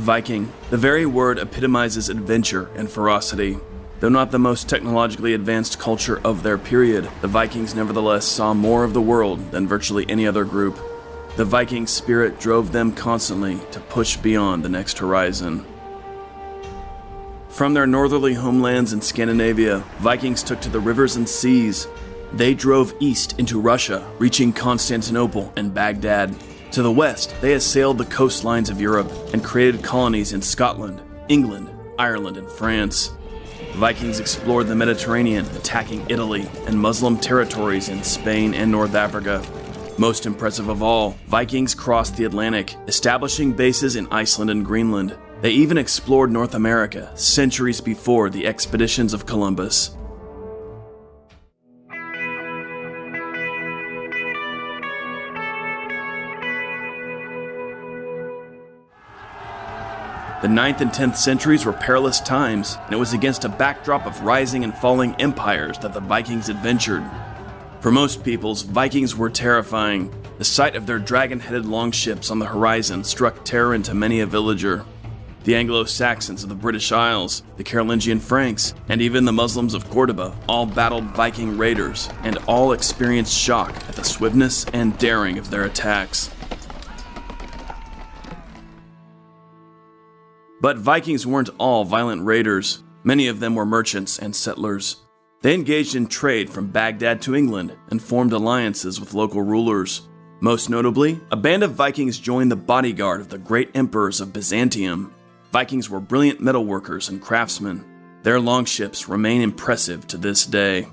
Viking. The very word epitomizes adventure and ferocity. Though not the most technologically advanced culture of their period, the Vikings nevertheless saw more of the world than virtually any other group. The Viking spirit drove them constantly to push beyond the next horizon. From their northerly homelands in Scandinavia, Vikings took to the rivers and seas. They drove east into Russia, reaching Constantinople and Baghdad. To the west, they assailed the coastlines of Europe and created colonies in Scotland, England, Ireland, and France. Vikings explored the Mediterranean, attacking Italy and Muslim territories in Spain and North Africa. Most impressive of all, Vikings crossed the Atlantic, establishing bases in Iceland and Greenland. They even explored North America centuries before the expeditions of Columbus. The 9th and 10th centuries were perilous times, and it was against a backdrop of rising and falling empires that the Vikings adventured. For most peoples, Vikings were terrifying. The sight of their dragon headed longships on the horizon struck terror into many a villager. The Anglo Saxons of the British Isles, the Carolingian Franks, and even the Muslims of Cordoba all battled Viking raiders, and all experienced shock at the swiftness and daring of their attacks. But Vikings weren't all violent raiders. Many of them were merchants and settlers. They engaged in trade from Baghdad to England and formed alliances with local rulers. Most notably, a band of Vikings joined the bodyguard of the great emperors of Byzantium. Vikings were brilliant metalworkers and craftsmen. Their longships remain impressive to this day.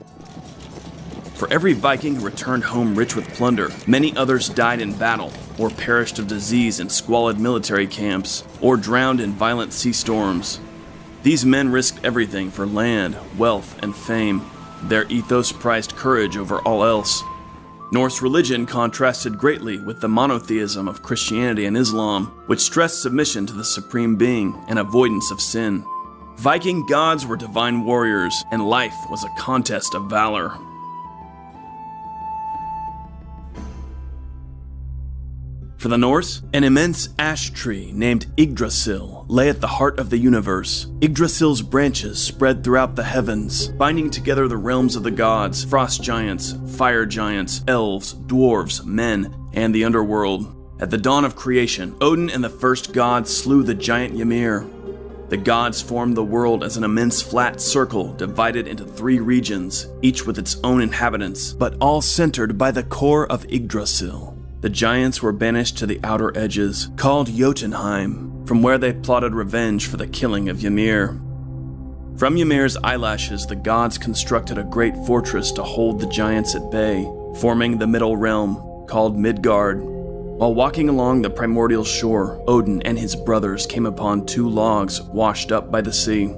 For every Viking who returned home rich with plunder, many others died in battle, or perished of disease in squalid military camps, or drowned in violent sea storms. These men risked everything for land, wealth, and fame. Their ethos prized courage over all else. Norse religion contrasted greatly with the monotheism of Christianity and Islam, which stressed submission to the supreme being and avoidance of sin. Viking gods were divine warriors, and life was a contest of valor. For the Norse, an immense ash tree named Yggdrasil lay at the heart of the universe. Yggdrasil's branches spread throughout the heavens, binding together the realms of the gods, frost giants, fire giants, elves, dwarves, men, and the underworld. At the dawn of creation, Odin and the first god slew the giant Ymir. The gods formed the world as an immense flat circle divided into three regions, each with its own inhabitants, but all centered by the core of Yggdrasil. The giants were banished to the outer edges, called Jotunheim, from where they plotted revenge for the killing of Ymir. From Ymir's eyelashes, the gods constructed a great fortress to hold the giants at bay, forming the middle realm, called Midgard. While walking along the primordial shore, Odin and his brothers came upon two logs washed up by the sea.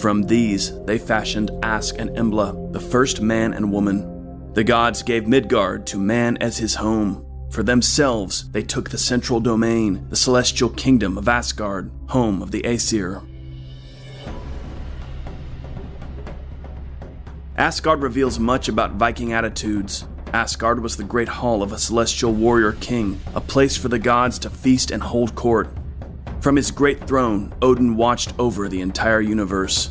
From these, they fashioned Ask and Embla, the first man and woman. The gods gave Midgard to man as his home, for themselves, they took the central domain, the celestial kingdom of Asgard, home of the Aesir. Asgard reveals much about Viking attitudes. Asgard was the great hall of a celestial warrior king, a place for the gods to feast and hold court. From his great throne, Odin watched over the entire universe.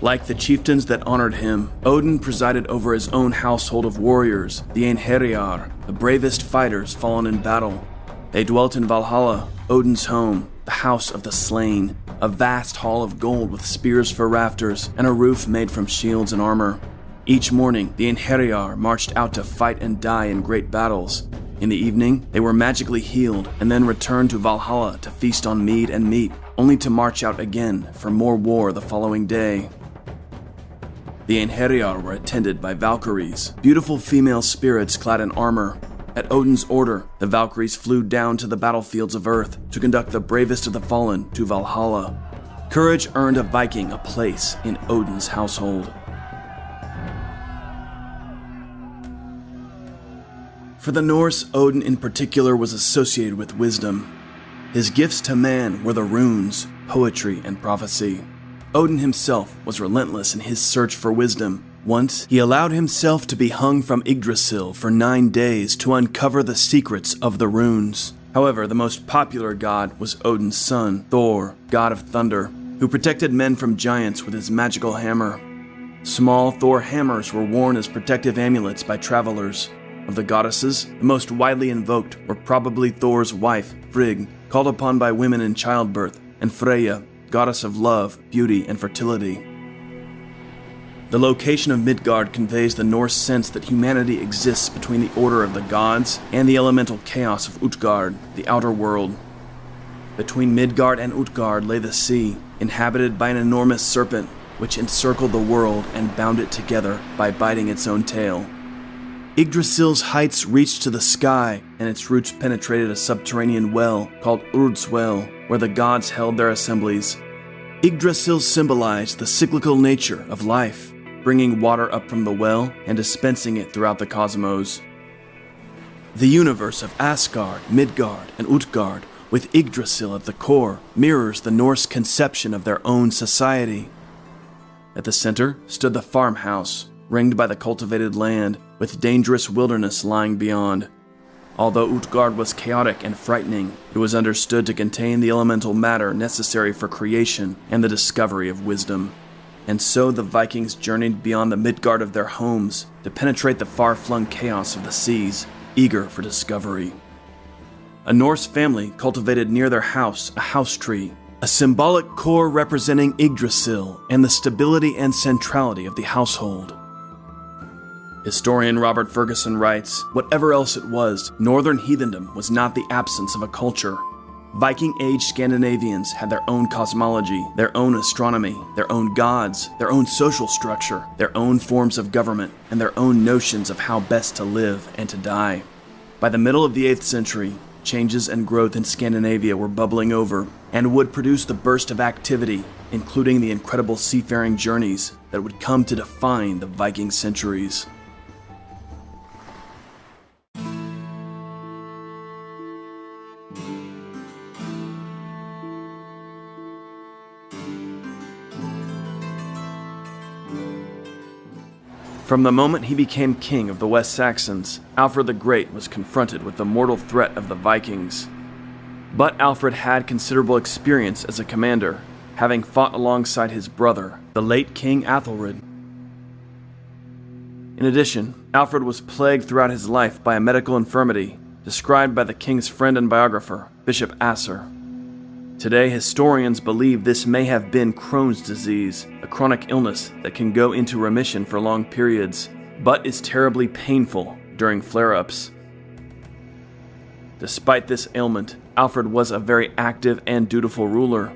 Like the chieftains that honored him, Odin presided over his own household of warriors, the Einherjar, the bravest fighters fallen in battle. They dwelt in Valhalla, Odin's home, the house of the slain, a vast hall of gold with spears for rafters and a roof made from shields and armor. Each morning, the Einherjar marched out to fight and die in great battles. In the evening, they were magically healed and then returned to Valhalla to feast on mead and meat, only to march out again for more war the following day. The Einherjar were attended by Valkyries, beautiful female spirits clad in armor. At Odin's order, the Valkyries flew down to the battlefields of Earth to conduct the bravest of the fallen to Valhalla. Courage earned a Viking a place in Odin's household. For the Norse, Odin in particular was associated with wisdom. His gifts to man were the runes, poetry, and prophecy. Odin himself was relentless in his search for wisdom. Once, he allowed himself to be hung from Yggdrasil for nine days to uncover the secrets of the runes. However, the most popular god was Odin's son, Thor, god of thunder, who protected men from giants with his magical hammer. Small Thor hammers were worn as protective amulets by travelers. Of the goddesses, the most widely invoked were probably Thor's wife, Frigg, called upon by women in childbirth, and Freya, goddess of love, beauty, and fertility. The location of Midgard conveys the Norse sense that humanity exists between the order of the gods and the elemental chaos of Utgard, the outer world. Between Midgard and Utgard lay the sea, inhabited by an enormous serpent which encircled the world and bound it together by biting its own tail. Yggdrasil's heights reached to the sky, and its roots penetrated a subterranean well called Urd's Well, where the gods held their assemblies. Yggdrasil symbolized the cyclical nature of life bringing water up from the well and dispensing it throughout the cosmos. The universe of Asgard, Midgard, and Utgard, with Yggdrasil at the core, mirrors the Norse conception of their own society. At the center stood the farmhouse, ringed by the cultivated land, with dangerous wilderness lying beyond. Although Utgard was chaotic and frightening, it was understood to contain the elemental matter necessary for creation and the discovery of wisdom. And so the Vikings journeyed beyond the Midgard of their homes to penetrate the far flung chaos of the seas, eager for discovery. A Norse family cultivated near their house a house tree, a symbolic core representing Yggdrasil and the stability and centrality of the household. Historian Robert Ferguson writes Whatever else it was, northern heathendom was not the absence of a culture, Viking Age Scandinavians had their own cosmology, their own astronomy, their own gods, their own social structure, their own forms of government, and their own notions of how best to live and to die. By the middle of the 8th century, changes and growth in Scandinavia were bubbling over and would produce the burst of activity, including the incredible seafaring journeys that would come to define the Viking centuries. From the moment he became king of the West Saxons, Alfred the Great was confronted with the mortal threat of the Vikings. But Alfred had considerable experience as a commander, having fought alongside his brother, the late King Athelred. In addition, Alfred was plagued throughout his life by a medical infirmity, described by the king's friend and biographer, Bishop Asser. Today, historians believe this may have been Crohn's disease, a chronic illness that can go into remission for long periods, but is terribly painful during flare ups. Despite this ailment, Alfred was a very active and dutiful ruler.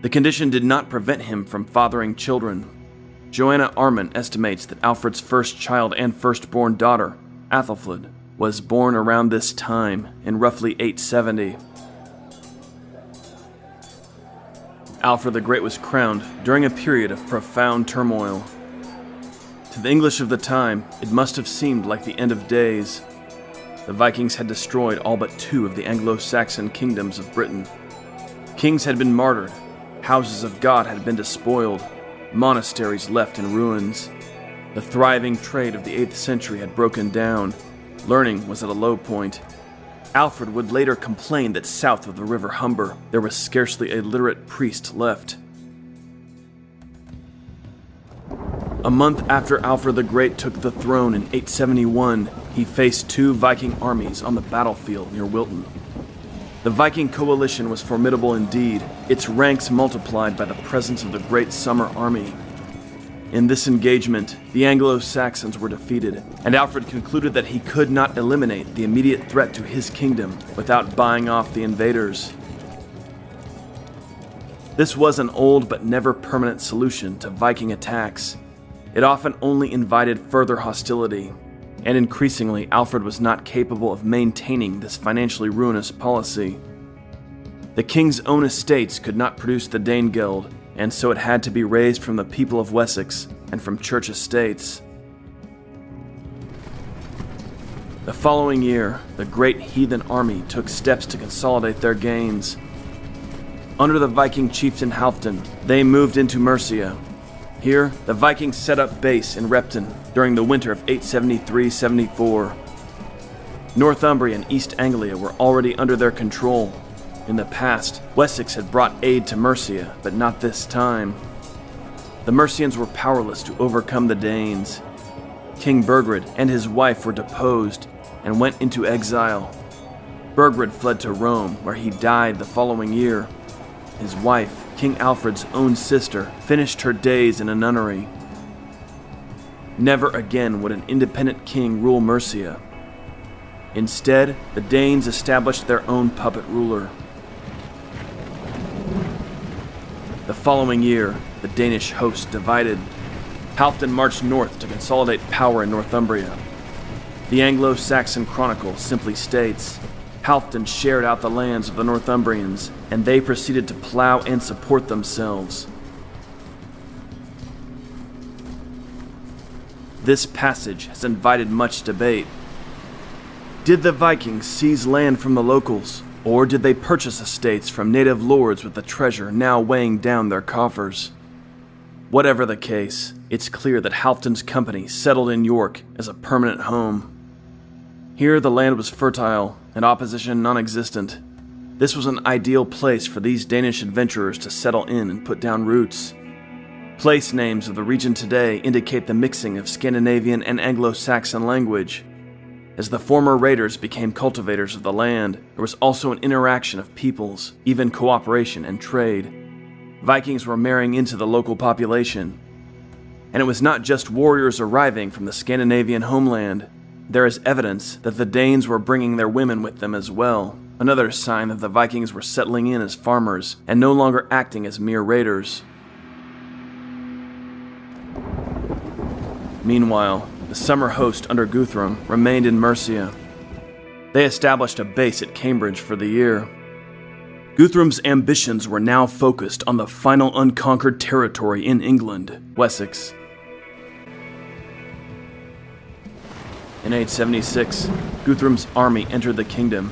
The condition did not prevent him from fathering children. Joanna Arman estimates that Alfred's first child and firstborn daughter, Athelflaed, was born around this time in roughly 870. Alfred the Great was crowned during a period of profound turmoil. To the English of the time, it must have seemed like the end of days. The Vikings had destroyed all but two of the Anglo Saxon kingdoms of Britain. Kings had been martyred, houses of God had been despoiled, monasteries left in ruins. The thriving trade of the 8th century had broken down, learning was at a low point, Alfred would later complain that south of the River Humber, there was scarcely a literate priest left. A month after Alfred the Great took the throne in 871, he faced two Viking armies on the battlefield near Wilton. The Viking coalition was formidable indeed, its ranks multiplied by the presence of the Great Summer Army, in this engagement, the Anglo Saxons were defeated, and Alfred concluded that he could not eliminate the immediate threat to his kingdom without buying off the invaders. This was an old but never permanent solution to Viking attacks. It often only invited further hostility, and increasingly, Alfred was not capable of maintaining this financially ruinous policy. The king's own estates could not produce the Danegeld, and so it had to be raised from the people of Wessex and from church estates. The following year, the great heathen army took steps to consolidate their gains. Under the Viking chieftain Halfdan, they moved into Mercia. Here, the Vikings set up base in Repton during the winter of 873 74. Northumbria and East Anglia were already under their control. In the past, Wessex had brought aid to Mercia, but not this time. The Mercians were powerless to overcome the Danes. King Burgred and his wife were deposed and went into exile. Burgred fled to Rome, where he died the following year. His wife, King Alfred's own sister, finished her days in a nunnery. Never again would an independent king rule Mercia. Instead, the Danes established their own puppet ruler. The following year, the Danish host divided. Halfdan marched north to consolidate power in Northumbria. The Anglo Saxon Chronicle simply states Halfdan shared out the lands of the Northumbrians, and they proceeded to plow and support themselves. This passage has invited much debate. Did the Vikings seize land from the locals, or did they purchase estates from native lords with the treasure now weighing down their coffers? Whatever the case, it's clear that Halfdan's company settled in York as a permanent home. Here the land was fertile and opposition non existent. This was an ideal place for these Danish adventurers to settle in and put down roots. Place names of the region today indicate the mixing of Scandinavian and Anglo Saxon language. As the former raiders became cultivators of the land, there was also an interaction of peoples, even cooperation and trade. Vikings were marrying into the local population. And it was not just warriors arriving from the Scandinavian homeland. There is evidence that the Danes were bringing their women with them as well, another sign that the Vikings were settling in as farmers and no longer acting as mere raiders. Meanwhile, the summer host under Guthrum remained in Mercia. They established a base at Cambridge for the year. Guthrum's ambitions were now focused on the final unconquered territory in England, Wessex. In 876, Guthrum's army entered the kingdom.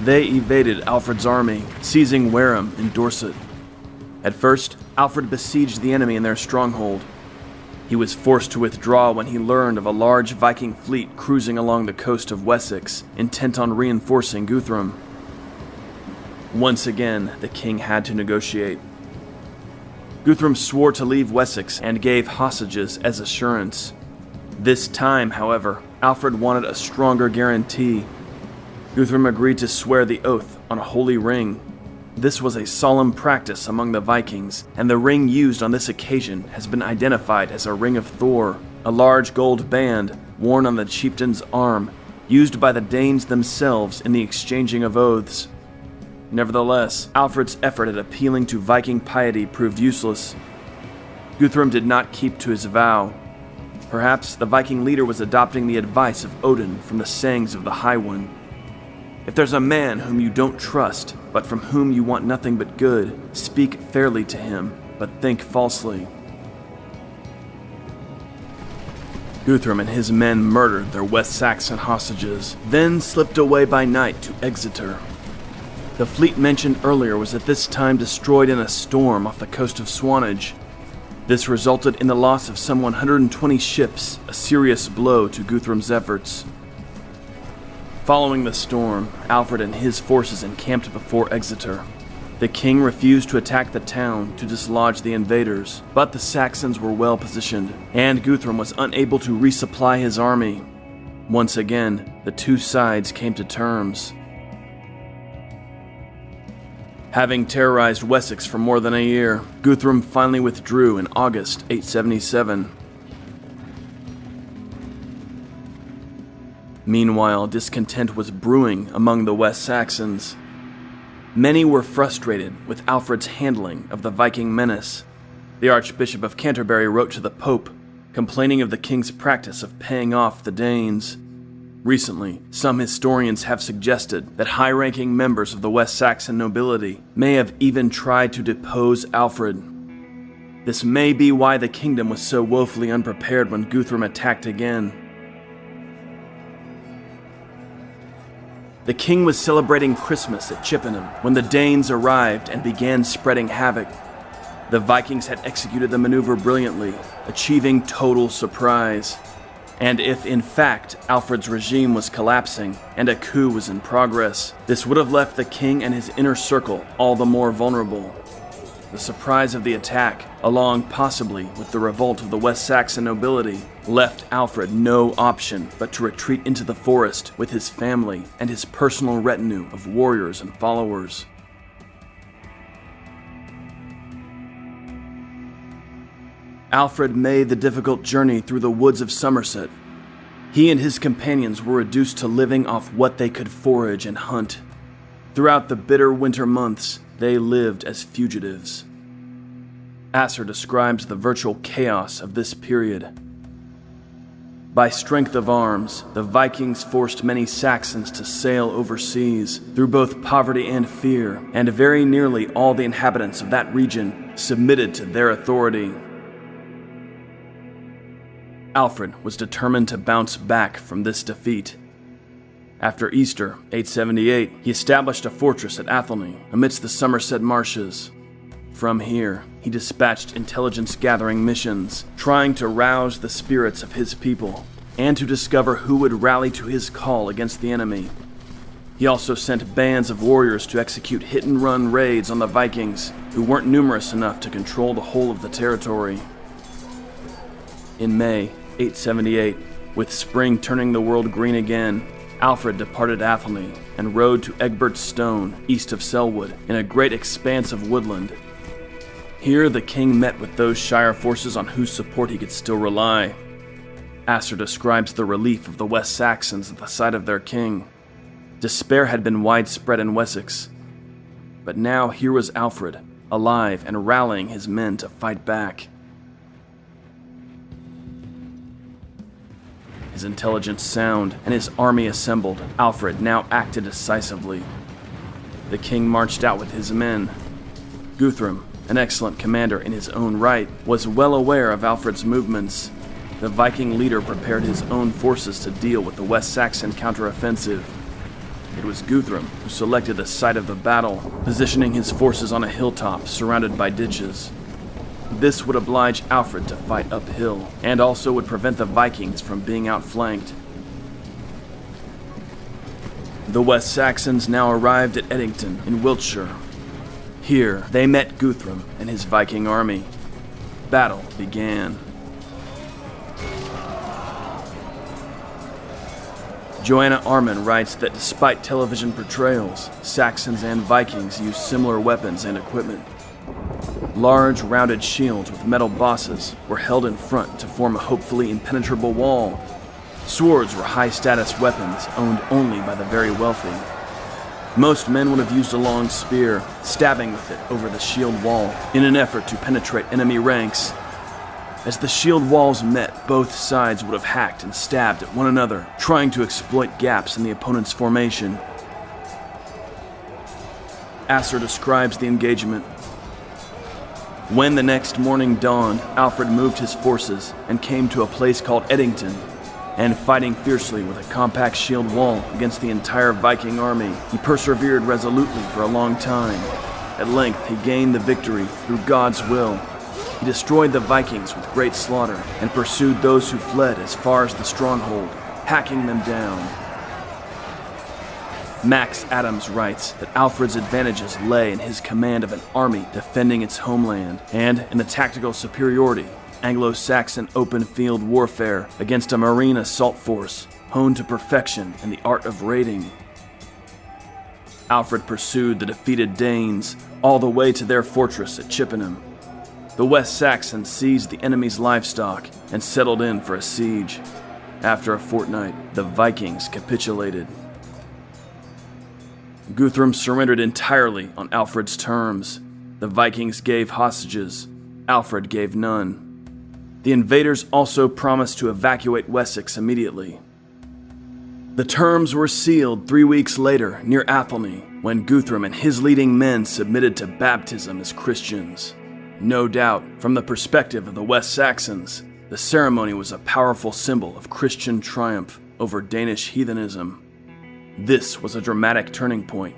They evaded Alfred's army, seizing Wareham in Dorset. At first, Alfred besieged the enemy in their stronghold. He was forced to withdraw when he learned of a large Viking fleet cruising along the coast of Wessex, intent on reinforcing Guthrum. Once again, the king had to negotiate. Guthrum swore to leave Wessex and gave hostages as assurance. This time, however, Alfred wanted a stronger guarantee. Guthrum agreed to swear the oath on a holy ring. This was a solemn practice among the Vikings, and the ring used on this occasion has been identified as a Ring of Thor, a large gold band worn on the chieftain's arm, used by the Danes themselves in the exchanging of oaths. Nevertheless, Alfred's effort at appealing to Viking piety proved useless. Guthrum did not keep to his vow, Perhaps the Viking leader was adopting the advice of Odin from the sayings of the High One. If there's a man whom you don't trust, but from whom you want nothing but good, speak fairly to him, but think falsely. Guthrum and his men murdered their West Saxon hostages, then slipped away by night to Exeter. The fleet mentioned earlier was at this time destroyed in a storm off the coast of Swanage, this resulted in the loss of some 120 ships, a serious blow to Guthrum's efforts. Following the storm, Alfred and his forces encamped before Exeter. The king refused to attack the town to dislodge the invaders, but the Saxons were well positioned, and Guthrum was unable to resupply his army. Once again, the two sides came to terms. Having terrorized Wessex for more than a year, Guthrum finally withdrew in August 877. Meanwhile, discontent was brewing among the West Saxons. Many were frustrated with Alfred's handling of the Viking menace. The Archbishop of Canterbury wrote to the Pope, complaining of the king's practice of paying off the Danes. Recently, some historians have suggested that high ranking members of the West Saxon nobility may have even tried to depose Alfred. This may be why the kingdom was so woefully unprepared when Guthrum attacked again. The king was celebrating Christmas at Chippenham when the Danes arrived and began spreading havoc. The Vikings had executed the maneuver brilliantly, achieving total surprise. And if, in fact, Alfred's regime was collapsing and a coup was in progress, this would have left the king and his inner circle all the more vulnerable. The surprise of the attack, along possibly with the revolt of the West Saxon nobility, left Alfred no option but to retreat into the forest with his family and his personal retinue of warriors and followers. Alfred made the difficult journey through the woods of Somerset. He and his companions were reduced to living off what they could forage and hunt. Throughout the bitter winter months, they lived as fugitives. Asser describes the virtual chaos of this period. By strength of arms, the Vikings forced many Saxons to sail overseas through both poverty and fear, and very nearly all the inhabitants of that region submitted to their authority. Alfred was determined to bounce back from this defeat. After Easter, 878, he established a fortress at Athelney amidst the Somerset marshes. From here, he dispatched intelligence gathering missions, trying to rouse the spirits of his people and to discover who would rally to his call against the enemy. He also sent bands of warriors to execute hit and run raids on the Vikings, who weren't numerous enough to control the whole of the territory. In May, 878, with spring turning the world green again, Alfred departed Athelney and rode to Egbert's Stone, east of Selwood, in a great expanse of woodland. Here the king met with those Shire forces on whose support he could still rely. Asser describes the relief of the West Saxons at the sight of their king. Despair had been widespread in Wessex, but now here was Alfred, alive and rallying his men to fight back. His intelligence sound and his army assembled, Alfred now acted decisively. The king marched out with his men. Guthrum, an excellent commander in his own right, was well aware of Alfred's movements. The Viking leader prepared his own forces to deal with the West Saxon counteroffensive. It was Guthrum who selected the site of the battle, positioning his forces on a hilltop surrounded by ditches. This would oblige Alfred to fight uphill, and also would prevent the Vikings from being outflanked. The West Saxons now arrived at Edington in Wiltshire. Here, they met Guthrum and his Viking army. Battle began. Joanna Arman writes that despite television portrayals, Saxons and Vikings used similar weapons and equipment. Large, rounded shields with metal bosses were held in front to form a hopefully impenetrable wall. Swords were high status weapons owned only by the very wealthy. Most men would have used a long spear, stabbing with it over the shield wall in an effort to penetrate enemy ranks. As the shield walls met, both sides would have hacked and stabbed at one another, trying to exploit gaps in the opponent's formation. Asser describes the engagement when the next morning dawned, Alfred moved his forces and came to a place called Edington. And fighting fiercely with a compact shield wall against the entire Viking army, he persevered resolutely for a long time. At length, he gained the victory through God's will. He destroyed the Vikings with great slaughter and pursued those who fled as far as the stronghold, hacking them down. Max Adams writes that Alfred's advantages lay in his command of an army defending its homeland and in the tactical superiority Anglo Saxon open field warfare against a marine assault force honed to perfection in the art of raiding. Alfred pursued the defeated Danes all the way to their fortress at Chippenham. The West Saxons seized the enemy's livestock and settled in for a siege. After a fortnight, the Vikings capitulated. Guthrum surrendered entirely on Alfred's terms. The Vikings gave hostages, Alfred gave none. The invaders also promised to evacuate Wessex immediately. The terms were sealed three weeks later near Athelney when Guthrum and his leading men submitted to baptism as Christians. No doubt, from the perspective of the West Saxons, the ceremony was a powerful symbol of Christian triumph over Danish heathenism. This was a dramatic turning point.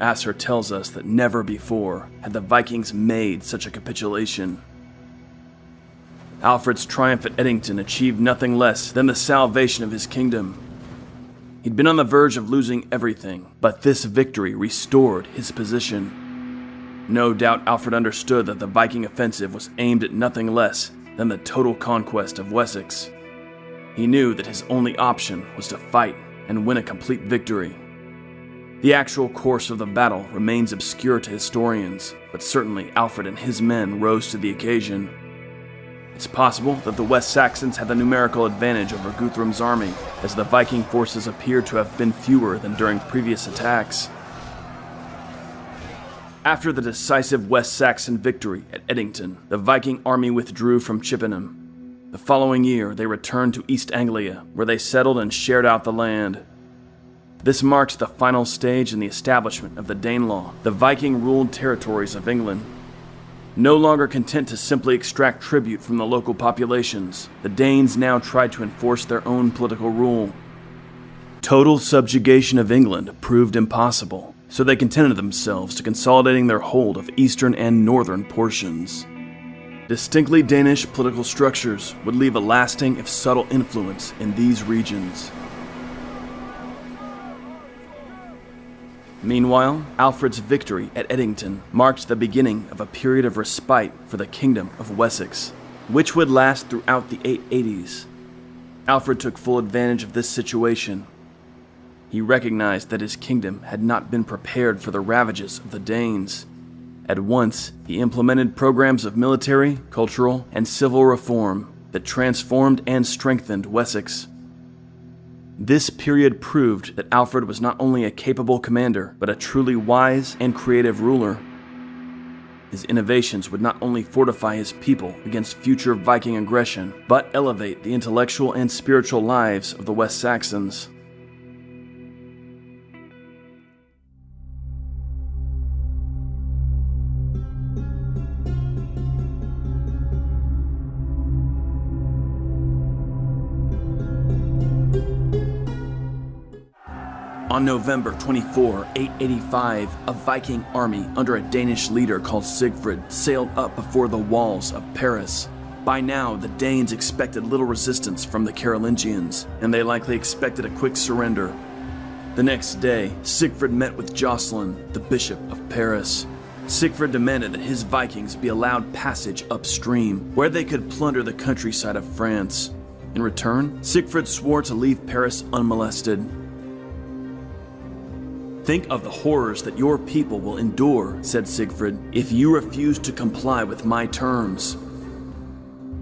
Asser tells us that never before had the Vikings made such a capitulation. Alfred's triumph at Edington achieved nothing less than the salvation of his kingdom. He'd been on the verge of losing everything, but this victory restored his position. No doubt Alfred understood that the Viking offensive was aimed at nothing less than the total conquest of Wessex. He knew that his only option was to fight and win a complete victory. The actual course of the battle remains obscure to historians, but certainly Alfred and his men rose to the occasion. It's possible that the West Saxons had the numerical advantage over Guthrum's army, as the Viking forces appear to have been fewer than during previous attacks. After the decisive West Saxon victory at Edington, the Viking army withdrew from Chippenham. The following year, they returned to East Anglia, where they settled and shared out the land. This marked the final stage in the establishment of the Danelaw, the Viking ruled territories of England. No longer content to simply extract tribute from the local populations, the Danes now tried to enforce their own political rule. Total subjugation of England proved impossible, so they contented themselves to consolidating their hold of eastern and northern portions. Distinctly Danish political structures would leave a lasting, if subtle, influence in these regions. Meanwhile, Alfred's victory at Edington marked the beginning of a period of respite for the Kingdom of Wessex, which would last throughout the 880s. Alfred took full advantage of this situation. He recognized that his kingdom had not been prepared for the ravages of the Danes. At once, he implemented programs of military, cultural, and civil reform that transformed and strengthened Wessex. This period proved that Alfred was not only a capable commander, but a truly wise and creative ruler. His innovations would not only fortify his people against future Viking aggression, but elevate the intellectual and spiritual lives of the West Saxons. On November 24, 885, a Viking army under a Danish leader called Sigfrid sailed up before the walls of Paris. By now, the Danes expected little resistance from the Carolingians, and they likely expected a quick surrender. The next day, Sigfrid met with Jocelyn, the Bishop of Paris. Sigfrid demanded that his Vikings be allowed passage upstream, where they could plunder the countryside of France. In return, Sigfrid swore to leave Paris unmolested. Think of the horrors that your people will endure, said Sigfrid, if you refuse to comply with my terms.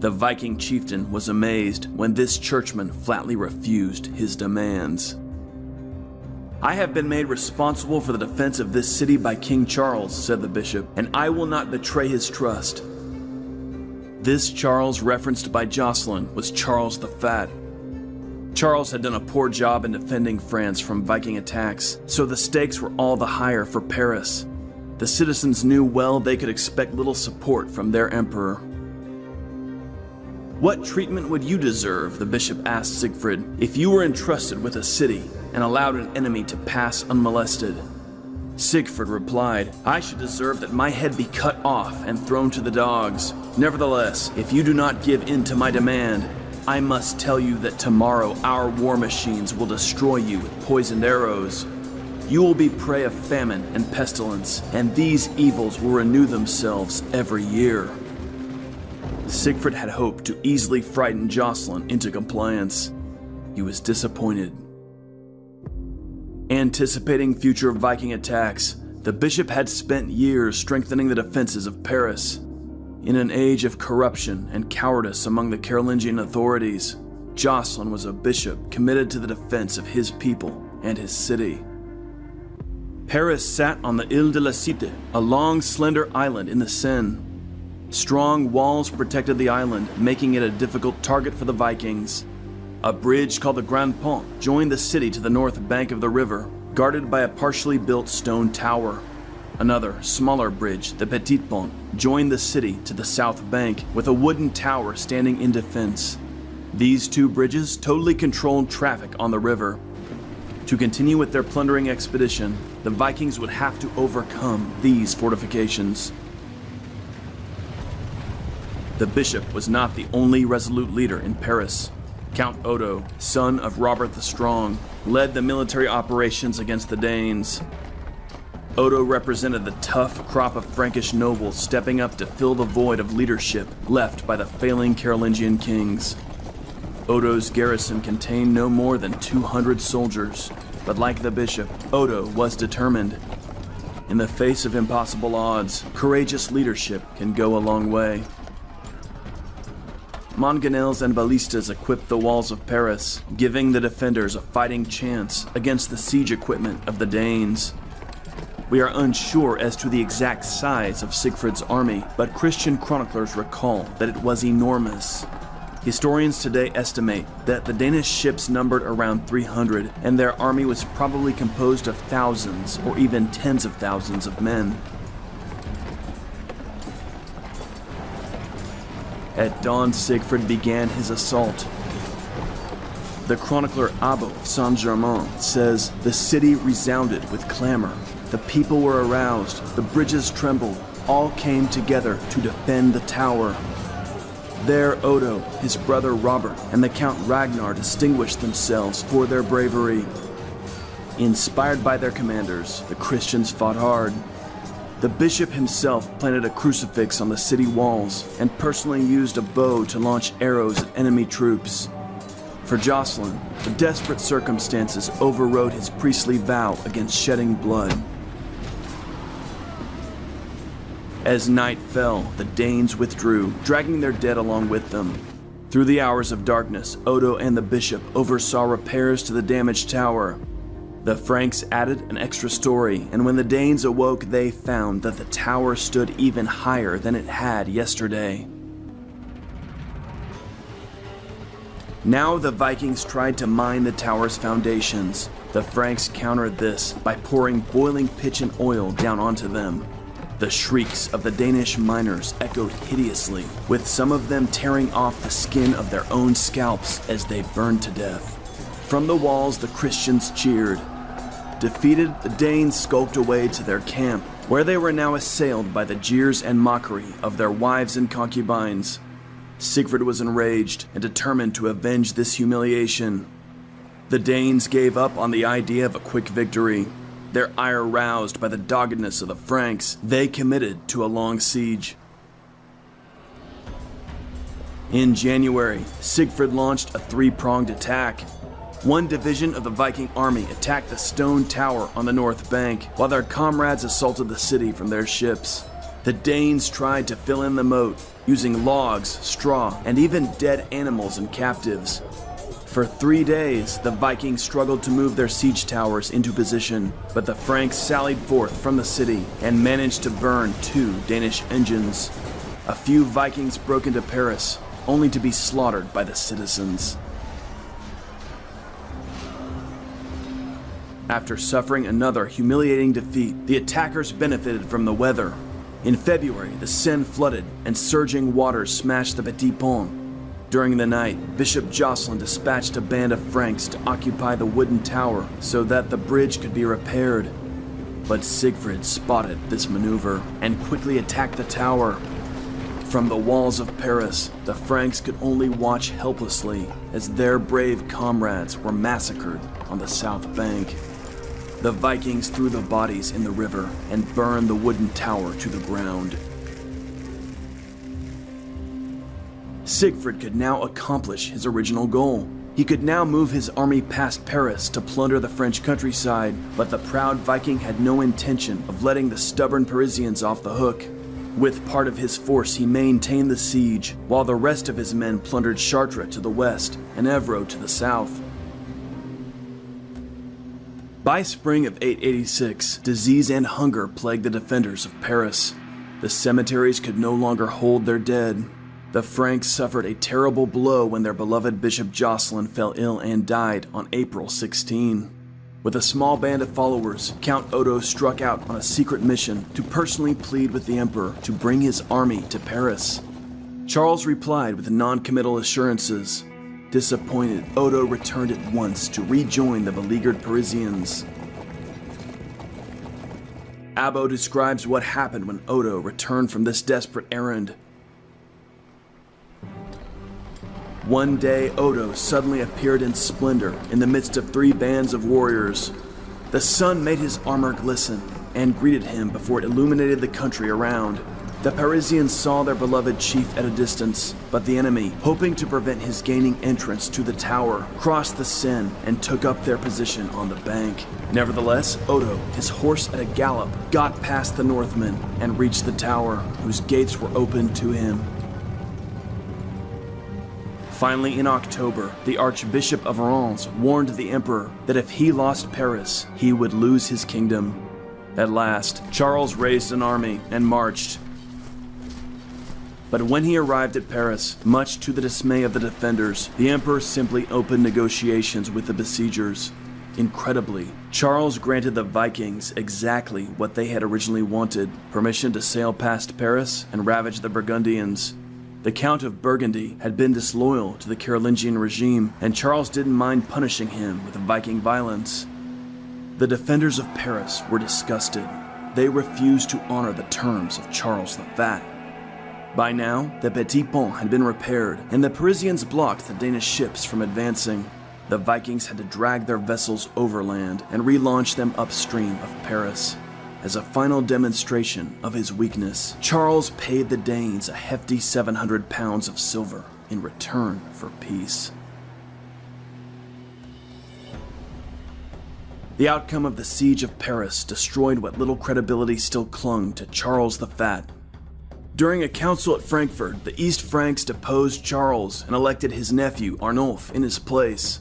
The Viking chieftain was amazed when this churchman flatly refused his demands. I have been made responsible for the defense of this city by King Charles, said the bishop, and I will not betray his trust. This Charles referenced by Jocelyn was Charles the Fat, Charles had done a poor job in defending France from Viking attacks, so the stakes were all the higher for Paris. The citizens knew well they could expect little support from their emperor. What treatment would you deserve, the bishop asked Sigfrid, if you were entrusted with a city and allowed an enemy to pass unmolested? Sigfrid replied, I should deserve that my head be cut off and thrown to the dogs. Nevertheless, if you do not give in to my demand, I must tell you that tomorrow our war machines will destroy you with poisoned arrows. You will be prey of famine and pestilence, and these evils will renew themselves every year. Sigfrid had hoped to easily frighten Jocelyn into compliance. He was disappointed. Anticipating future Viking attacks, the bishop had spent years strengthening the defenses of Paris. In an age of corruption and cowardice among the Carolingian authorities, Jocelyn was a bishop committed to the defense of his people and his city. Paris sat on the Ile de la Cité, a long, slender island in the Seine. Strong walls protected the island, making it a difficult target for the Vikings. A bridge called the Grand Pont joined the city to the north bank of the river, guarded by a partially built stone tower. Another, smaller bridge, the Petit Pont, joined the city to the south bank with a wooden tower standing in defense. These two bridges totally controlled traffic on the river. To continue with their plundering expedition, the Vikings would have to overcome these fortifications. The bishop was not the only resolute leader in Paris. Count Odo, son of Robert the Strong, led the military operations against the Danes. Odo represented the tough crop of Frankish nobles stepping up to fill the void of leadership left by the failing Carolingian kings. Odo's garrison contained no more than 200 soldiers, but like the bishop, Odo was determined. In the face of impossible odds, courageous leadership can go a long way. Mangonels and ballistas equipped the walls of Paris, giving the defenders a fighting chance against the siege equipment of the Danes. We are unsure as to the exact size of Sigfrid's army, but Christian chroniclers recall that it was enormous. Historians today estimate that the Danish ships numbered around 300, and their army was probably composed of thousands or even tens of thousands of men. At dawn, Sigfrid began his assault. The chronicler Abbo of Saint Germain says the city resounded with clamor. The people were aroused, the bridges trembled, all came together to defend the tower. There, Odo, his brother Robert, and the Count Ragnar distinguished themselves for their bravery. Inspired by their commanders, the Christians fought hard. The bishop himself planted a crucifix on the city walls and personally used a bow to launch arrows at enemy troops. For Jocelyn, the desperate circumstances overrode his priestly vow against shedding blood. As night fell, the Danes withdrew, dragging their dead along with them. Through the hours of darkness, Odo and the bishop oversaw repairs to the damaged tower. The Franks added an extra story, and when the Danes awoke, they found that the tower stood even higher than it had yesterday. Now the Vikings tried to mine the tower's foundations. The Franks countered this by pouring boiling pitch and oil down onto them. The shrieks of the Danish miners echoed hideously, with some of them tearing off the skin of their own scalps as they burned to death. From the walls, the Christians cheered. Defeated, the Danes skulked away to their camp, where they were now assailed by the jeers and mockery of their wives and concubines. Sigfrid was enraged and determined to avenge this humiliation. The Danes gave up on the idea of a quick victory their ire roused by the doggedness of the Franks, they committed to a long siege. In January, Sigfrid launched a three pronged attack. One division of the Viking army attacked the stone tower on the north bank, while their comrades assaulted the city from their ships. The Danes tried to fill in the moat, using logs, straw, and even dead animals and captives. For three days, the Vikings struggled to move their siege towers into position, but the Franks sallied forth from the city and managed to burn two Danish engines. A few Vikings broke into Paris, only to be slaughtered by the citizens. After suffering another humiliating defeat, the attackers benefited from the weather. In February, the Seine flooded and surging waters smashed the Petit Pont, during the night, Bishop Jocelyn dispatched a band of Franks to occupy the wooden tower so that the bridge could be repaired. But Sigfrid spotted this maneuver and quickly attacked the tower. From the walls of Paris, the Franks could only watch helplessly as their brave comrades were massacred on the south bank. The Vikings threw the bodies in the river and burned the wooden tower to the ground. Sigfrid could now accomplish his original goal. He could now move his army past Paris to plunder the French countryside, but the proud Viking had no intention of letting the stubborn Parisians off the hook. With part of his force, he maintained the siege, while the rest of his men plundered Chartres to the west and Evreux to the south. By spring of 886, disease and hunger plagued the defenders of Paris. The cemeteries could no longer hold their dead, the Franks suffered a terrible blow when their beloved Bishop Jocelyn fell ill and died on April 16. With a small band of followers, Count Odo struck out on a secret mission to personally plead with the Emperor to bring his army to Paris. Charles replied with non committal assurances. Disappointed, Odo returned at once to rejoin the beleaguered Parisians. Abbo describes what happened when Odo returned from this desperate errand. One day, Odo suddenly appeared in splendor in the midst of three bands of warriors. The sun made his armor glisten and greeted him before it illuminated the country around. The Parisians saw their beloved chief at a distance, but the enemy, hoping to prevent his gaining entrance to the tower, crossed the Seine and took up their position on the bank. Nevertheless, Odo, his horse at a gallop, got past the Northmen and reached the tower, whose gates were opened to him. Finally, in October, the Archbishop of Reims warned the Emperor that if he lost Paris, he would lose his kingdom. At last, Charles raised an army and marched. But when he arrived at Paris, much to the dismay of the defenders, the Emperor simply opened negotiations with the besiegers. Incredibly, Charles granted the Vikings exactly what they had originally wanted permission to sail past Paris and ravage the Burgundians. The Count of Burgundy had been disloyal to the Carolingian regime, and Charles didn't mind punishing him with Viking violence. The defenders of Paris were disgusted. They refused to honor the terms of Charles the Fat. By now, the Petit Pont had been repaired, and the Parisians blocked the Danish ships from advancing. The Vikings had to drag their vessels overland and relaunch them upstream of Paris. As a final demonstration of his weakness, Charles paid the Danes a hefty 700 pounds of silver in return for peace. The outcome of the siege of Paris destroyed what little credibility still clung to Charles the Fat. During a council at Frankfurt, the East Franks deposed Charles and elected his nephew Arnulf in his place.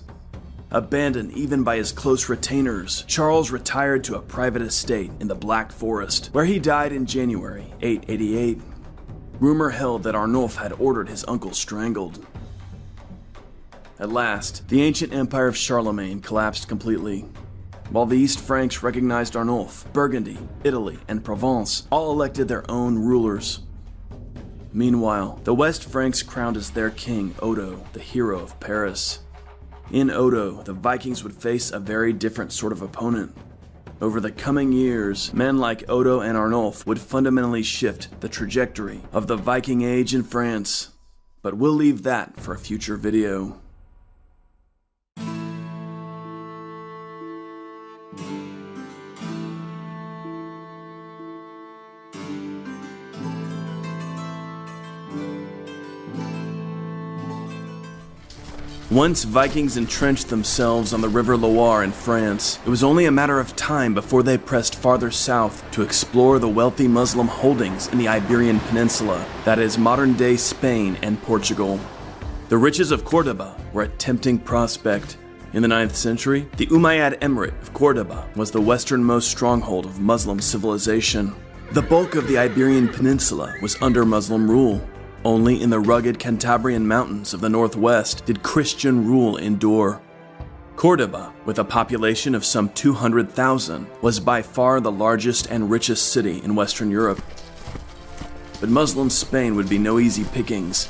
Abandoned even by his close retainers, Charles retired to a private estate in the Black Forest, where he died in January 888. Rumor held that Arnulf had ordered his uncle strangled. At last, the ancient empire of Charlemagne collapsed completely. While the East Franks recognized Arnulf, Burgundy, Italy, and Provence all elected their own rulers. Meanwhile, the West Franks crowned as their king Odo, the hero of Paris. In Odo, the Vikings would face a very different sort of opponent. Over the coming years, men like Odo and Arnulf would fundamentally shift the trajectory of the Viking Age in France. But we'll leave that for a future video. Once Vikings entrenched themselves on the River Loire in France, it was only a matter of time before they pressed farther south to explore the wealthy Muslim holdings in the Iberian Peninsula, that is, modern day Spain and Portugal. The riches of Cordoba were a tempting prospect. In the 9th century, the Umayyad Emirate of Cordoba was the westernmost stronghold of Muslim civilization. The bulk of the Iberian Peninsula was under Muslim rule, only in the rugged Cantabrian mountains of the northwest did Christian rule endure. Cordoba, with a population of some 200,000, was by far the largest and richest city in Western Europe. But Muslim Spain would be no easy pickings.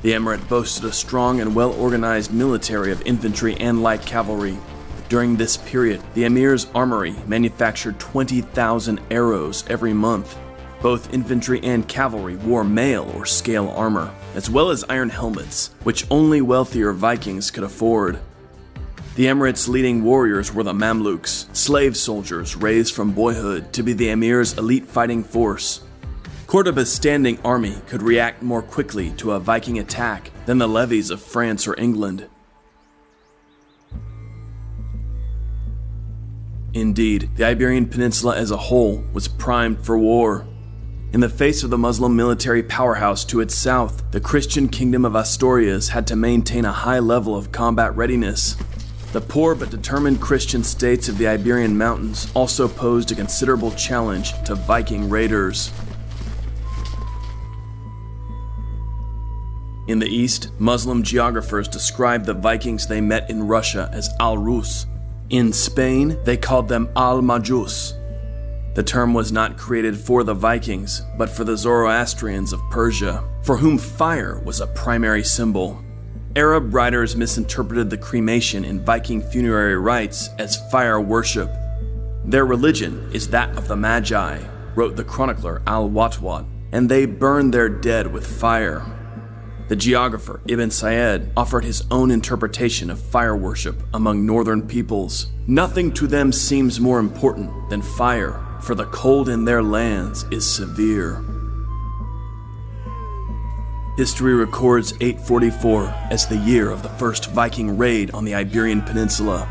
The emirate boasted a strong and well organized military of infantry and light cavalry. During this period, the emir's armory manufactured 20,000 arrows every month both infantry and cavalry wore mail or scale armor, as well as iron helmets, which only wealthier Vikings could afford. The Emirate's leading warriors were the Mamluks, slave soldiers raised from boyhood to be the Emir's elite fighting force. Cordoba's standing army could react more quickly to a Viking attack than the levies of France or England. Indeed, the Iberian Peninsula as a whole was primed for war. In the face of the Muslim military powerhouse to its south, the Christian kingdom of Asturias had to maintain a high level of combat readiness. The poor but determined Christian states of the Iberian Mountains also posed a considerable challenge to Viking raiders. In the east, Muslim geographers described the Vikings they met in Russia as Al-Rus. In Spain, they called them Al-Majus, the term was not created for the Vikings, but for the Zoroastrians of Persia, for whom fire was a primary symbol. Arab writers misinterpreted the cremation in Viking funerary rites as fire worship. Their religion is that of the Magi, wrote the chronicler Al Watwat, and they burn their dead with fire. The geographer Ibn Said offered his own interpretation of fire worship among northern peoples. Nothing to them seems more important than fire, for the cold in their lands is severe. History records 844 as the year of the first Viking raid on the Iberian Peninsula.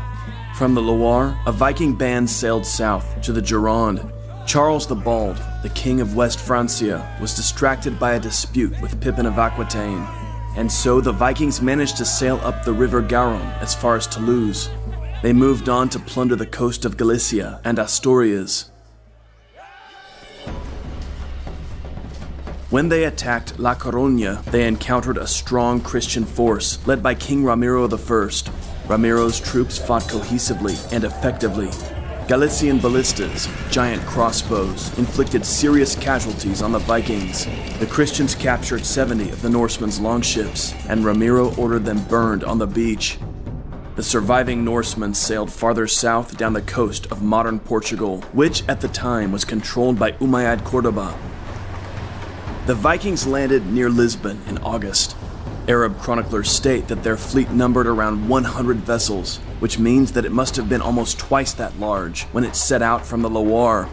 From the Loire, a Viking band sailed south to the Gironde. Charles the Bald, the king of West Francia, was distracted by a dispute with Pippin of Aquitaine, and so the Vikings managed to sail up the river Garonne as far as Toulouse. They moved on to plunder the coast of Galicia and Asturias, When they attacked La Coruña, they encountered a strong Christian force led by King Ramiro I. Ramiro's troops fought cohesively and effectively. Galician ballistas, giant crossbows, inflicted serious casualties on the Vikings. The Christians captured 70 of the Norsemen's longships, and Ramiro ordered them burned on the beach. The surviving Norsemen sailed farther south down the coast of modern Portugal, which at the time was controlled by Umayyad Cordoba, the Vikings landed near Lisbon in August. Arab chroniclers state that their fleet numbered around 100 vessels, which means that it must have been almost twice that large when it set out from the Loire.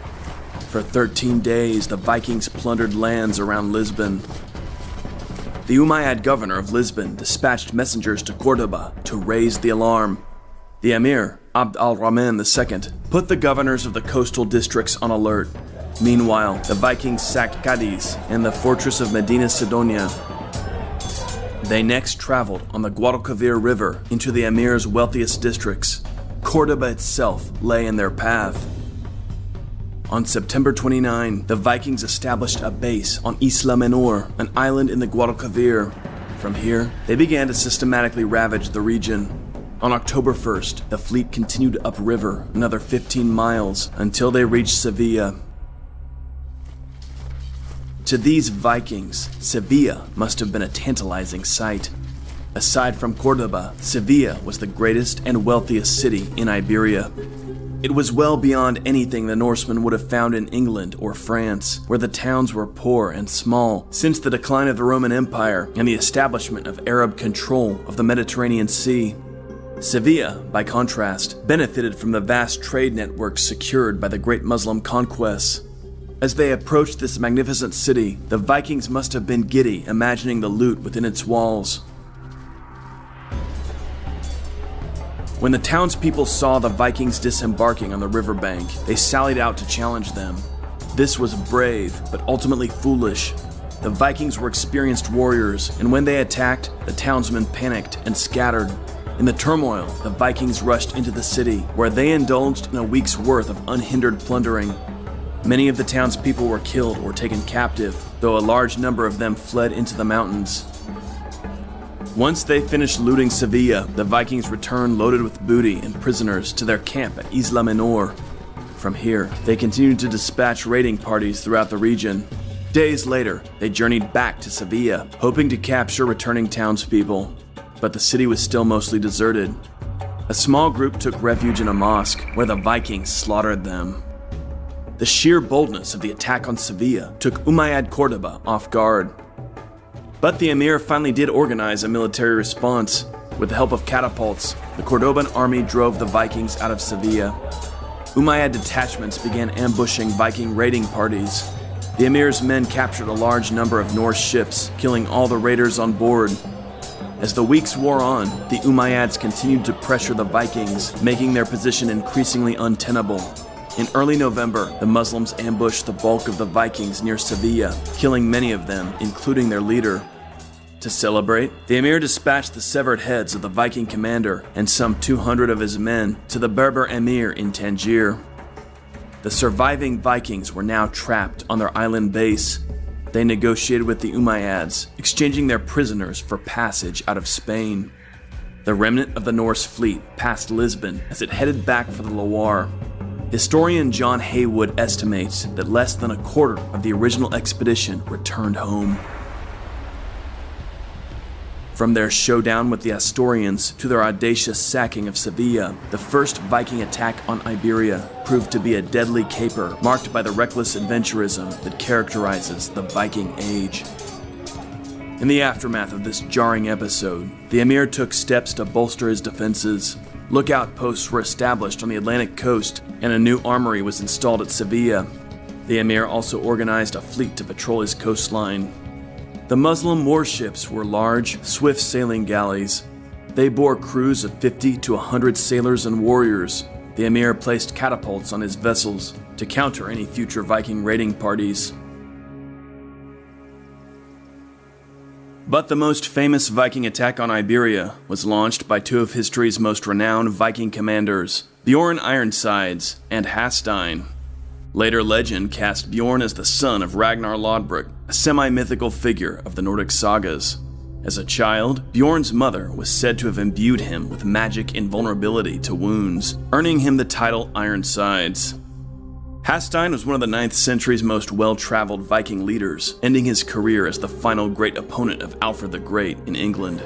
For 13 days, the Vikings plundered lands around Lisbon. The Umayyad governor of Lisbon dispatched messengers to Cordoba to raise the alarm. The emir, Abd al Rahman II, put the governors of the coastal districts on alert Meanwhile, the Vikings sacked Cadiz and the fortress of Medina Sidonia. They next traveled on the Guadalquivir River into the emir's wealthiest districts. Cordoba itself lay in their path. On September 29, the Vikings established a base on Isla Menor, an island in the Guadalquivir. From here, they began to systematically ravage the region. On October 1st, the fleet continued upriver another 15 miles until they reached Sevilla, to these Vikings, Sevilla must have been a tantalizing sight. Aside from Cordoba, Sevilla was the greatest and wealthiest city in Iberia. It was well beyond anything the Norsemen would have found in England or France, where the towns were poor and small since the decline of the Roman Empire and the establishment of Arab control of the Mediterranean Sea. Sevilla, by contrast, benefited from the vast trade networks secured by the great Muslim conquests. As they approached this magnificent city, the Vikings must have been giddy imagining the loot within its walls. When the townspeople saw the Vikings disembarking on the riverbank, they sallied out to challenge them. This was brave, but ultimately foolish. The Vikings were experienced warriors, and when they attacked, the townsmen panicked and scattered. In the turmoil, the Vikings rushed into the city, where they indulged in a week's worth of unhindered plundering. Many of the townspeople were killed or taken captive, though a large number of them fled into the mountains. Once they finished looting Sevilla, the Vikings returned loaded with booty and prisoners to their camp at Isla Menor. From here, they continued to dispatch raiding parties throughout the region. Days later, they journeyed back to Sevilla, hoping to capture returning townspeople. But the city was still mostly deserted. A small group took refuge in a mosque, where the Vikings slaughtered them. The sheer boldness of the attack on Sevilla took Umayyad Cordoba off guard. But the emir finally did organize a military response. With the help of catapults, the Cordoban army drove the Vikings out of Sevilla. Umayyad detachments began ambushing Viking raiding parties. The emir's men captured a large number of Norse ships, killing all the raiders on board. As the weeks wore on, the Umayyads continued to pressure the Vikings, making their position increasingly untenable. In early November, the Muslims ambushed the bulk of the Vikings near Sevilla, killing many of them, including their leader. To celebrate, the emir dispatched the severed heads of the Viking commander and some 200 of his men to the Berber emir in Tangier. The surviving Vikings were now trapped on their island base. They negotiated with the Umayyads, exchanging their prisoners for passage out of Spain. The remnant of the Norse fleet passed Lisbon as it headed back for the Loire, Historian John Haywood estimates that less than a quarter of the original expedition returned home. From their showdown with the Asturians to their audacious sacking of Sevilla, the first Viking attack on Iberia proved to be a deadly caper marked by the reckless adventurism that characterizes the Viking Age. In the aftermath of this jarring episode, the Emir took steps to bolster his defenses. Lookout posts were established on the Atlantic coast, and a new armory was installed at Sevilla. The Emir also organized a fleet to patrol his coastline. The Muslim warships were large, swift sailing galleys. They bore crews of 50 to 100 sailors and warriors. The Emir placed catapults on his vessels to counter any future Viking raiding parties. But the most famous Viking attack on Iberia was launched by two of history's most renowned Viking commanders, Bjorn Ironsides and Hastein. Later legend cast Bjorn as the son of Ragnar Lodbrok, a semi mythical figure of the Nordic sagas. As a child, Bjorn's mother was said to have imbued him with magic invulnerability to wounds, earning him the title Ironsides. Hastein was one of the 9th century's most well traveled Viking leaders, ending his career as the final great opponent of Alfred the Great in England.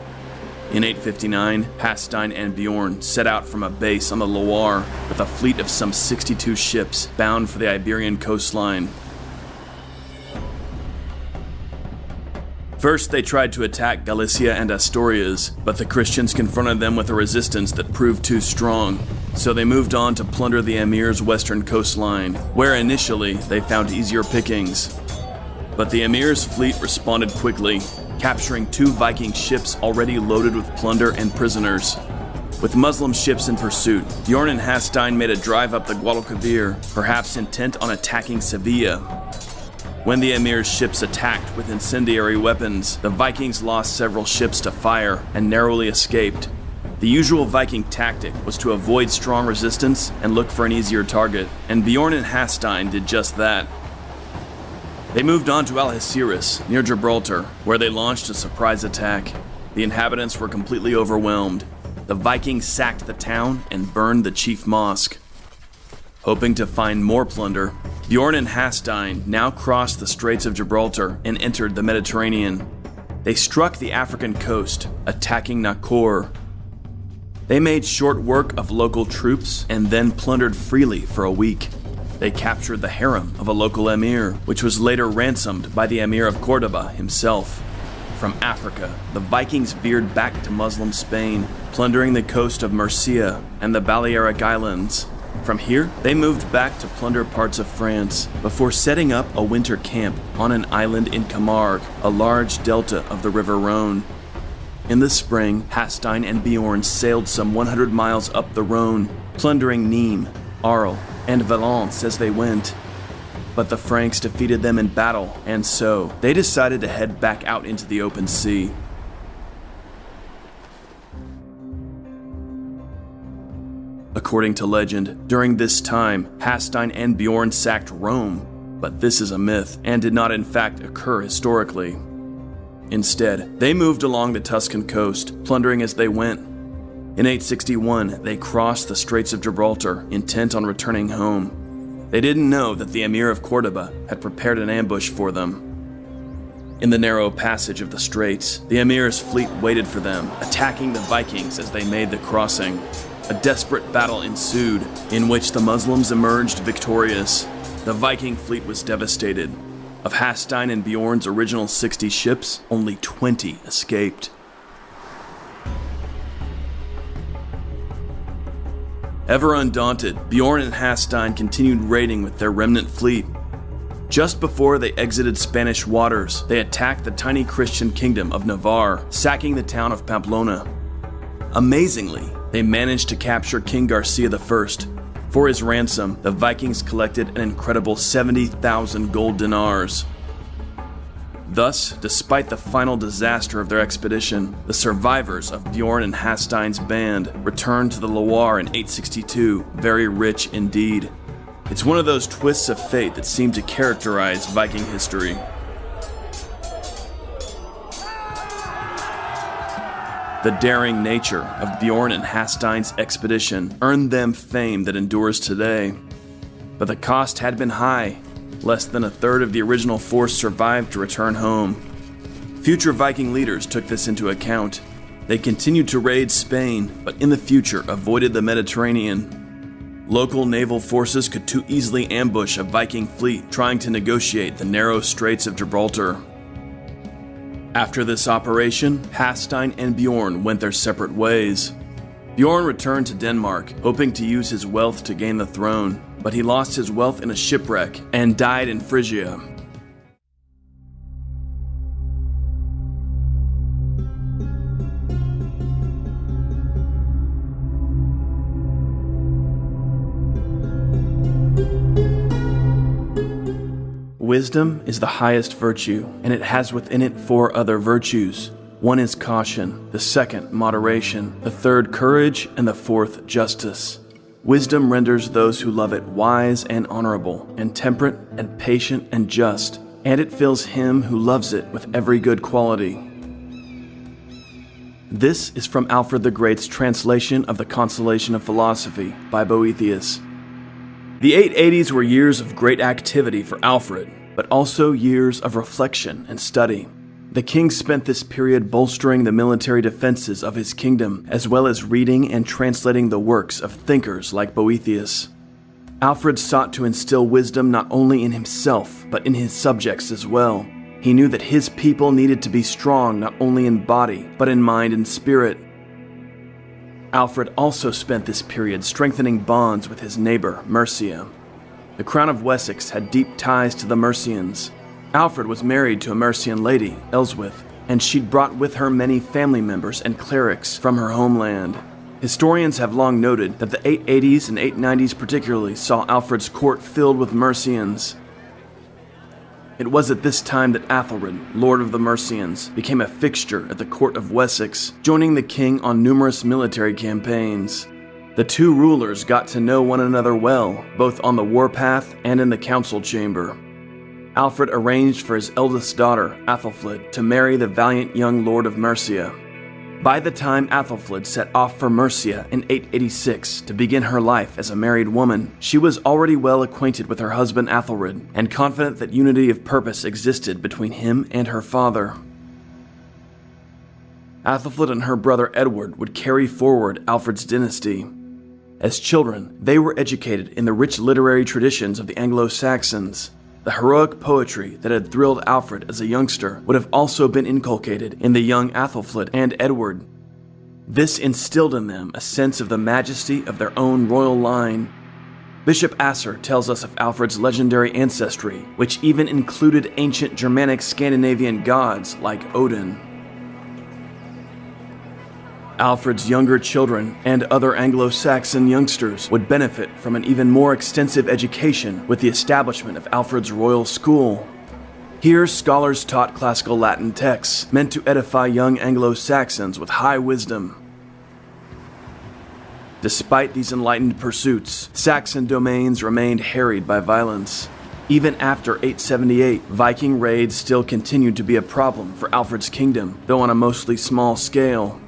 In 859, Hastein and Bjorn set out from a base on the Loire with a fleet of some 62 ships bound for the Iberian coastline. First, they tried to attack Galicia and Asturias, but the Christians confronted them with a resistance that proved too strong. So they moved on to plunder the Emir's western coastline, where initially they found easier pickings. But the Emir's fleet responded quickly, capturing two Viking ships already loaded with plunder and prisoners. With Muslim ships in pursuit, Bjorn and Hastein made a drive up the Guadalquivir, perhaps intent on attacking Sevilla. When the Emir's ships attacked with incendiary weapons, the Vikings lost several ships to fire and narrowly escaped. The usual Viking tactic was to avoid strong resistance and look for an easier target, and Bjorn and Hastein did just that. They moved on to Algeciras, near Gibraltar, where they launched a surprise attack. The inhabitants were completely overwhelmed. The Vikings sacked the town and burned the chief mosque. Hoping to find more plunder, Bjorn and Hastein now crossed the Straits of Gibraltar and entered the Mediterranean. They struck the African coast, attacking Nakor. They made short work of local troops and then plundered freely for a week. They captured the harem of a local emir, which was later ransomed by the emir of Cordoba himself. From Africa, the Vikings veered back to Muslim Spain, plundering the coast of Murcia and the Balearic Islands. From here, they moved back to plunder parts of France before setting up a winter camp on an island in Camargue, a large delta of the River Rhone. In the spring, Hastein and Bjorn sailed some 100 miles up the Rhone, plundering Nîmes, Arles, and Valence as they went. But the Franks defeated them in battle, and so they decided to head back out into the open sea. According to legend, during this time, Hastein and Bjorn sacked Rome, but this is a myth and did not in fact occur historically. Instead, they moved along the Tuscan coast, plundering as they went. In 861, they crossed the Straits of Gibraltar, intent on returning home. They didn't know that the Emir of Cordoba had prepared an ambush for them. In the narrow passage of the straits, the Emir's fleet waited for them, attacking the Vikings as they made the crossing. A desperate battle ensued, in which the Muslims emerged victorious. The Viking fleet was devastated. Of Hastein and Bjorn's original 60 ships, only 20 escaped. Ever undaunted, Bjorn and Hastein continued raiding with their remnant fleet. Just before they exited Spanish waters, they attacked the tiny Christian kingdom of Navarre, sacking the town of Pamplona. Amazingly, they managed to capture King Garcia I. For his ransom, the Vikings collected an incredible 70,000 gold dinars. Thus, despite the final disaster of their expedition, the survivors of Bjorn and Hastein's band returned to the Loire in 862, very rich indeed. It's one of those twists of fate that seem to characterize Viking history. The daring nature of Bjorn and Hastein's expedition earned them fame that endures today. But the cost had been high. Less than a third of the original force survived to return home. Future Viking leaders took this into account. They continued to raid Spain, but in the future avoided the Mediterranean. Local naval forces could too easily ambush a Viking fleet trying to negotiate the narrow straits of Gibraltar. After this operation, Hastein and Bjorn went their separate ways. Bjorn returned to Denmark, hoping to use his wealth to gain the throne, but he lost his wealth in a shipwreck and died in Frisia. Wisdom is the highest virtue, and it has within it four other virtues. One is caution, the second, moderation, the third, courage, and the fourth, justice. Wisdom renders those who love it wise and honorable, and temperate, and patient, and just, and it fills him who loves it with every good quality. This is from Alfred the Great's translation of The Consolation of Philosophy by Boethius. The 880s were years of great activity for Alfred, but also years of reflection and study. The king spent this period bolstering the military defenses of his kingdom, as well as reading and translating the works of thinkers like Boethius. Alfred sought to instill wisdom not only in himself, but in his subjects as well. He knew that his people needed to be strong not only in body, but in mind and spirit. Alfred also spent this period strengthening bonds with his neighbor, Mercia. The Crown of Wessex had deep ties to the Mercians. Alfred was married to a Mercian lady, Elswith, and she'd brought with her many family members and clerics from her homeland. Historians have long noted that the 880s and 890s particularly saw Alfred's court filled with Mercians. It was at this time that Athelred, Lord of the Mercians, became a fixture at the court of Wessex, joining the king on numerous military campaigns. The two rulers got to know one another well, both on the warpath and in the council chamber. Alfred arranged for his eldest daughter, Athelflaed, to marry the valiant young lord of Mercia. By the time Athelflaed set off for Mercia in 886 to begin her life as a married woman, she was already well acquainted with her husband Athelred and confident that unity of purpose existed between him and her father. Athelflaed and her brother Edward would carry forward Alfred's dynasty, as children, they were educated in the rich literary traditions of the Anglo Saxons. The heroic poetry that had thrilled Alfred as a youngster would have also been inculcated in the young Athelflaed and Edward. This instilled in them a sense of the majesty of their own royal line. Bishop Asser tells us of Alfred's legendary ancestry, which even included ancient Germanic Scandinavian gods like Odin. Alfred's younger children and other Anglo Saxon youngsters would benefit from an even more extensive education with the establishment of Alfred's royal school. Here, scholars taught classical Latin texts meant to edify young Anglo Saxons with high wisdom. Despite these enlightened pursuits, Saxon domains remained harried by violence. Even after 878, Viking raids still continued to be a problem for Alfred's kingdom, though on a mostly small scale.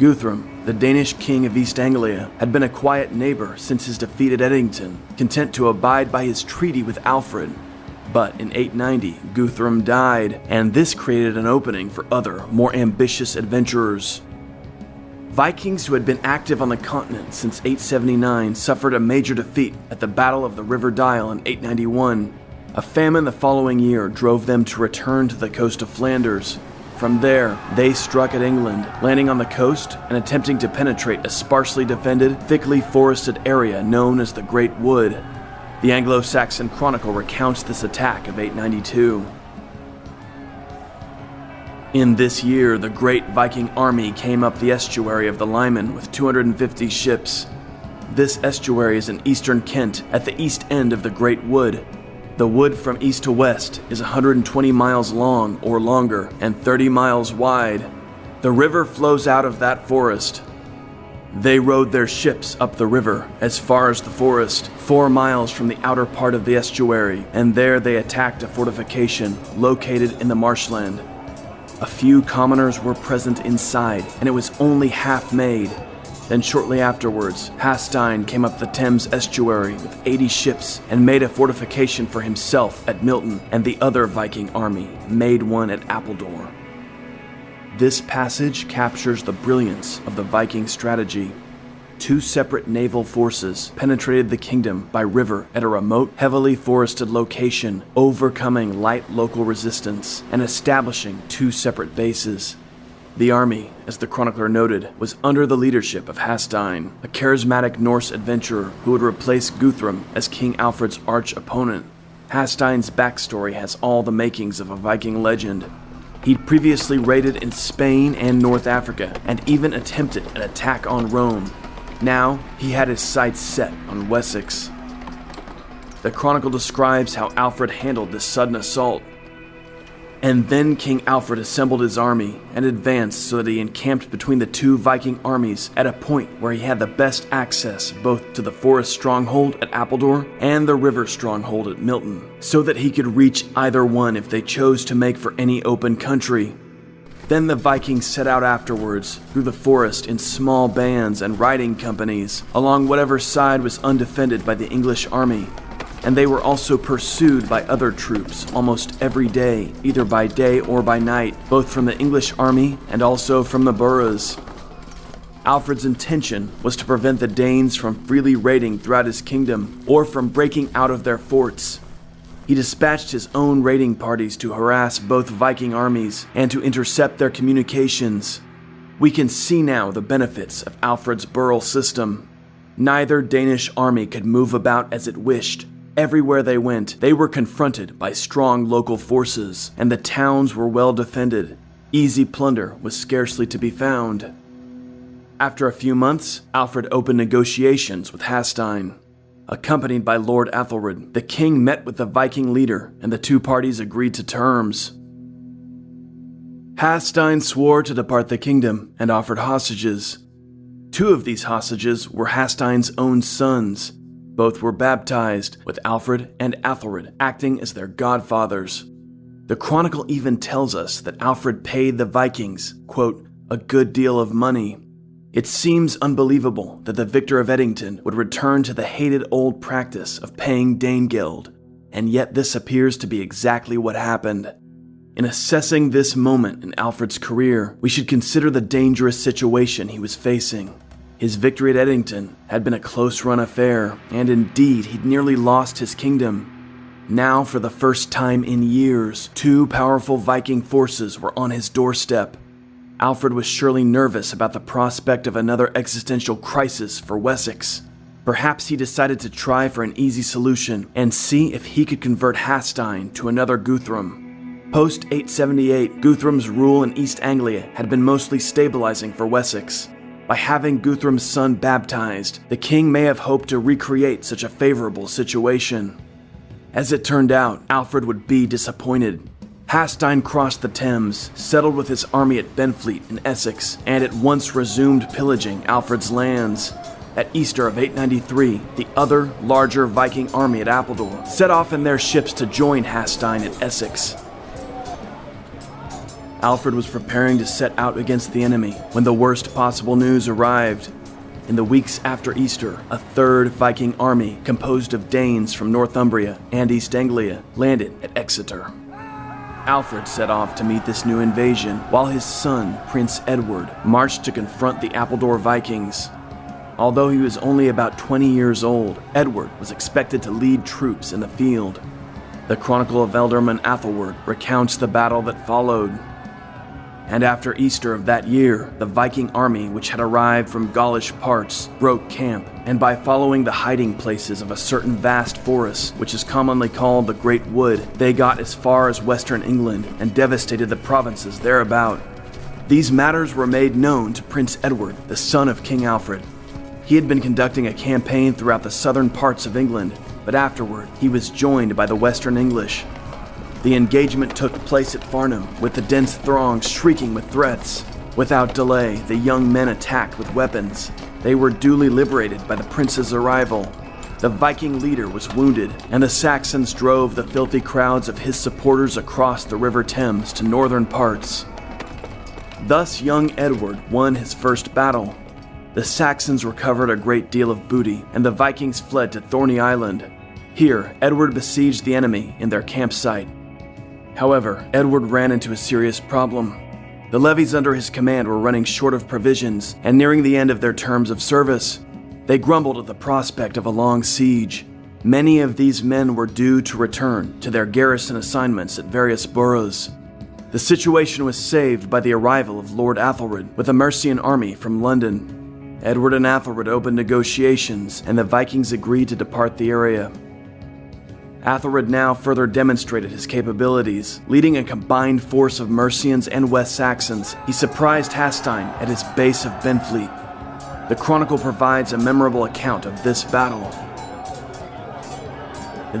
Guthrum, the Danish king of East Anglia, had been a quiet neighbor since his defeat at Edington, content to abide by his treaty with Alfred. But in 890, Guthrum died, and this created an opening for other, more ambitious adventurers. Vikings who had been active on the continent since 879 suffered a major defeat at the Battle of the River Dyle in 891. A famine the following year drove them to return to the coast of Flanders, from there, they struck at England, landing on the coast and attempting to penetrate a sparsely defended, thickly forested area known as the Great Wood. The Anglo Saxon Chronicle recounts this attack of 892. In this year, the great Viking army came up the estuary of the Lyman with 250 ships. This estuary is in eastern Kent at the east end of the Great Wood, the wood from east to west is 120 miles long or longer and 30 miles wide. The river flows out of that forest. They rowed their ships up the river as far as the forest, four miles from the outer part of the estuary, and there they attacked a fortification located in the marshland. A few commoners were present inside, and it was only half made, then shortly afterwards, Hastein came up the Thames estuary with 80 ships and made a fortification for himself at Milton, and the other Viking army made one at Appledore. This passage captures the brilliance of the Viking strategy. two separate naval forces penetrated the kingdom by river at a remote, heavily forested location, overcoming light local resistance and establishing two separate bases. The army, as the chronicler noted, was under the leadership of Hastein, a charismatic Norse adventurer who would replace Guthrum as King Alfred's arch opponent. Hastein's backstory has all the makings of a Viking legend. He'd previously raided in Spain and North Africa, and even attempted an attack on Rome. Now, he had his sights set on Wessex. The chronicle describes how Alfred handled this sudden assault, and then King Alfred assembled his army and advanced so that he encamped between the two Viking armies at a point where he had the best access both to the forest stronghold at Appledore and the river stronghold at Milton, so that he could reach either one if they chose to make for any open country. Then the Vikings set out afterwards through the forest in small bands and riding companies along whatever side was undefended by the English army and they were also pursued by other troops almost every day, either by day or by night, both from the English army and also from the boroughs. Alfred's intention was to prevent the Danes from freely raiding throughout his kingdom or from breaking out of their forts. He dispatched his own raiding parties to harass both Viking armies and to intercept their communications. We can see now the benefits of Alfred's burghal system. Neither Danish army could move about as it wished, Everywhere they went, they were confronted by strong local forces, and the towns were well defended. Easy plunder was scarcely to be found. After a few months, Alfred opened negotiations with Hastein. Accompanied by Lord Athelred, the king met with the Viking leader, and the two parties agreed to terms. Hastein swore to depart the kingdom and offered hostages. Two of these hostages were Hastein's own sons, both were baptized, with Alfred and Athelred acting as their godfathers. The chronicle even tells us that Alfred paid the Vikings, quote, a good deal of money. It seems unbelievable that the victor of Edington would return to the hated old practice of paying Danegeld, and yet this appears to be exactly what happened. In assessing this moment in Alfred's career, we should consider the dangerous situation he was facing. His victory at Edington had been a close run affair, and indeed he'd nearly lost his kingdom. Now, for the first time in years, two powerful Viking forces were on his doorstep. Alfred was surely nervous about the prospect of another existential crisis for Wessex. Perhaps he decided to try for an easy solution and see if he could convert Hastein to another Guthrum. Post 878, Guthrum's rule in East Anglia had been mostly stabilizing for Wessex. By having Guthrum's son baptized, the king may have hoped to recreate such a favorable situation. As it turned out, Alfred would be disappointed. Hastein crossed the Thames, settled with his army at Benfleet in Essex, and at once resumed pillaging Alfred's lands. At Easter of 893, the other, larger Viking army at Appledore set off in their ships to join Hastein at Essex. Alfred was preparing to set out against the enemy when the worst possible news arrived. In the weeks after Easter, a third Viking army, composed of Danes from Northumbria and East Anglia, landed at Exeter. Alfred set off to meet this new invasion, while his son, Prince Edward, marched to confront the Appledore Vikings. Although he was only about 20 years old, Edward was expected to lead troops in the field. The Chronicle of Ealdorman Athelweard recounts the battle that followed, and after Easter of that year, the Viking army, which had arrived from Gaulish parts, broke camp, and by following the hiding places of a certain vast forest, which is commonly called the Great Wood, they got as far as western England and devastated the provinces thereabout. These matters were made known to Prince Edward, the son of King Alfred. He had been conducting a campaign throughout the southern parts of England, but afterward he was joined by the western English, the engagement took place at Farnham, with the dense throng shrieking with threats. Without delay, the young men attacked with weapons. They were duly liberated by the prince's arrival. The Viking leader was wounded, and the Saxons drove the filthy crowds of his supporters across the River Thames to northern parts. Thus, young Edward won his first battle. The Saxons recovered a great deal of booty, and the Vikings fled to Thorney Island. Here, Edward besieged the enemy in their campsite However, Edward ran into a serious problem. The levies under his command were running short of provisions and nearing the end of their terms of service. They grumbled at the prospect of a long siege. Many of these men were due to return to their garrison assignments at various boroughs. The situation was saved by the arrival of Lord Athelred with a Mercian army from London. Edward and Athelred opened negotiations, and the Vikings agreed to depart the area. Athelred now further demonstrated his capabilities. Leading a combined force of Mercians and West Saxons, he surprised Hastein at his base of Benfleet. The Chronicle provides a memorable account of this battle.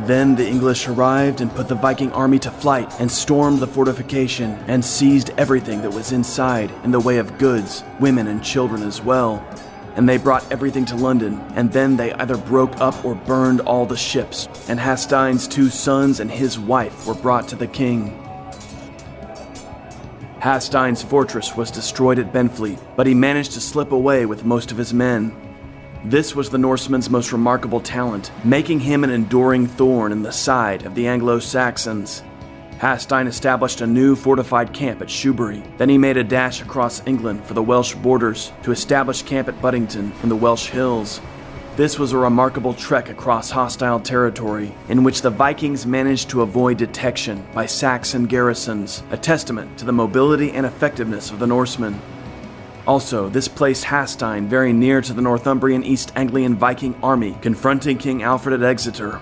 Then the English arrived and put the Viking army to flight and stormed the fortification and seized everything that was inside in the way of goods, women, and children as well and they brought everything to London, and then they either broke up or burned all the ships, and Hastein's two sons and his wife were brought to the king. Hastein's fortress was destroyed at Benfleet, but he managed to slip away with most of his men. This was the Norseman's most remarkable talent, making him an enduring thorn in the side of the Anglo Saxons. Hastein established a new fortified camp at Shoebury. Then he made a dash across England for the Welsh borders to establish camp at Buttington in the Welsh Hills. This was a remarkable trek across hostile territory in which the Vikings managed to avoid detection by Saxon garrisons, a testament to the mobility and effectiveness of the Norsemen. Also, this placed Hastein very near to the Northumbrian East Anglian Viking army confronting King Alfred at Exeter.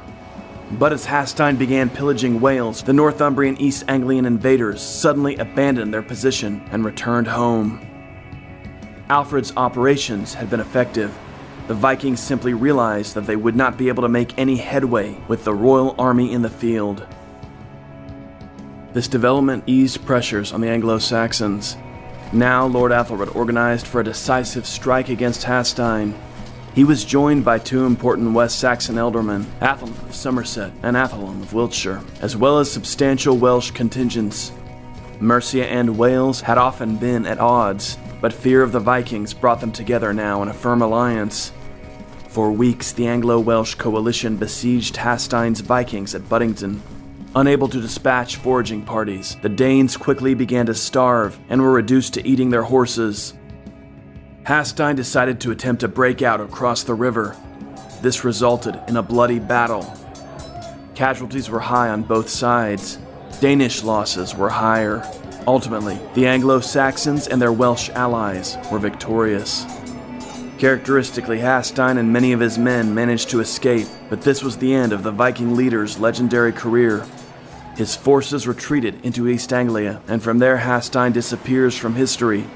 But as Hastein began pillaging Wales, the Northumbrian East Anglian invaders suddenly abandoned their position and returned home. Alfred's operations had been effective. The Vikings simply realized that they would not be able to make any headway with the royal army in the field. This development eased pressures on the Anglo Saxons. Now, Lord Athelred organized for a decisive strike against Hastein. He was joined by two important West Saxon ealdormen, Athelm of Somerset and Athelm of Wiltshire, as well as substantial Welsh contingents. Mercia and Wales had often been at odds, but fear of the Vikings brought them together now in a firm alliance. For weeks, the Anglo Welsh coalition besieged Hastein's Vikings at Buttington. Unable to dispatch foraging parties, the Danes quickly began to starve and were reduced to eating their horses. Hastein decided to attempt a breakout across the river. This resulted in a bloody battle. Casualties were high on both sides. Danish losses were higher. Ultimately, the Anglo Saxons and their Welsh allies were victorious. Characteristically, Hastein and many of his men managed to escape, but this was the end of the Viking leader's legendary career. His forces retreated into East Anglia, and from there Hastein disappears from history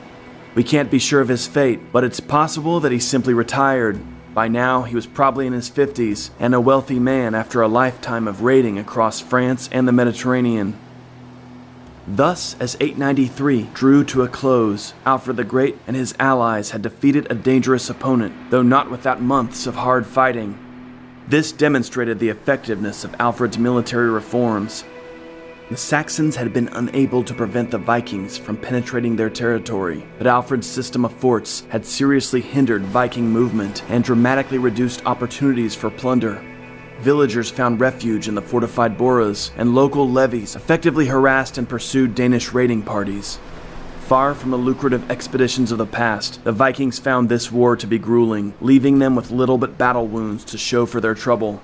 we can't be sure of his fate, but it's possible that he simply retired. By now, he was probably in his 50s and a wealthy man after a lifetime of raiding across France and the Mediterranean. Thus, as 893 drew to a close, Alfred the Great and his allies had defeated a dangerous opponent, though not without months of hard fighting. This demonstrated the effectiveness of Alfred's military reforms, the Saxons had been unable to prevent the Vikings from penetrating their territory, but Alfred's system of forts had seriously hindered Viking movement and dramatically reduced opportunities for plunder. Villagers found refuge in the fortified boroughs, and local levies effectively harassed and pursued Danish raiding parties. Far from the lucrative expeditions of the past, the Vikings found this war to be grueling, leaving them with little but battle wounds to show for their trouble.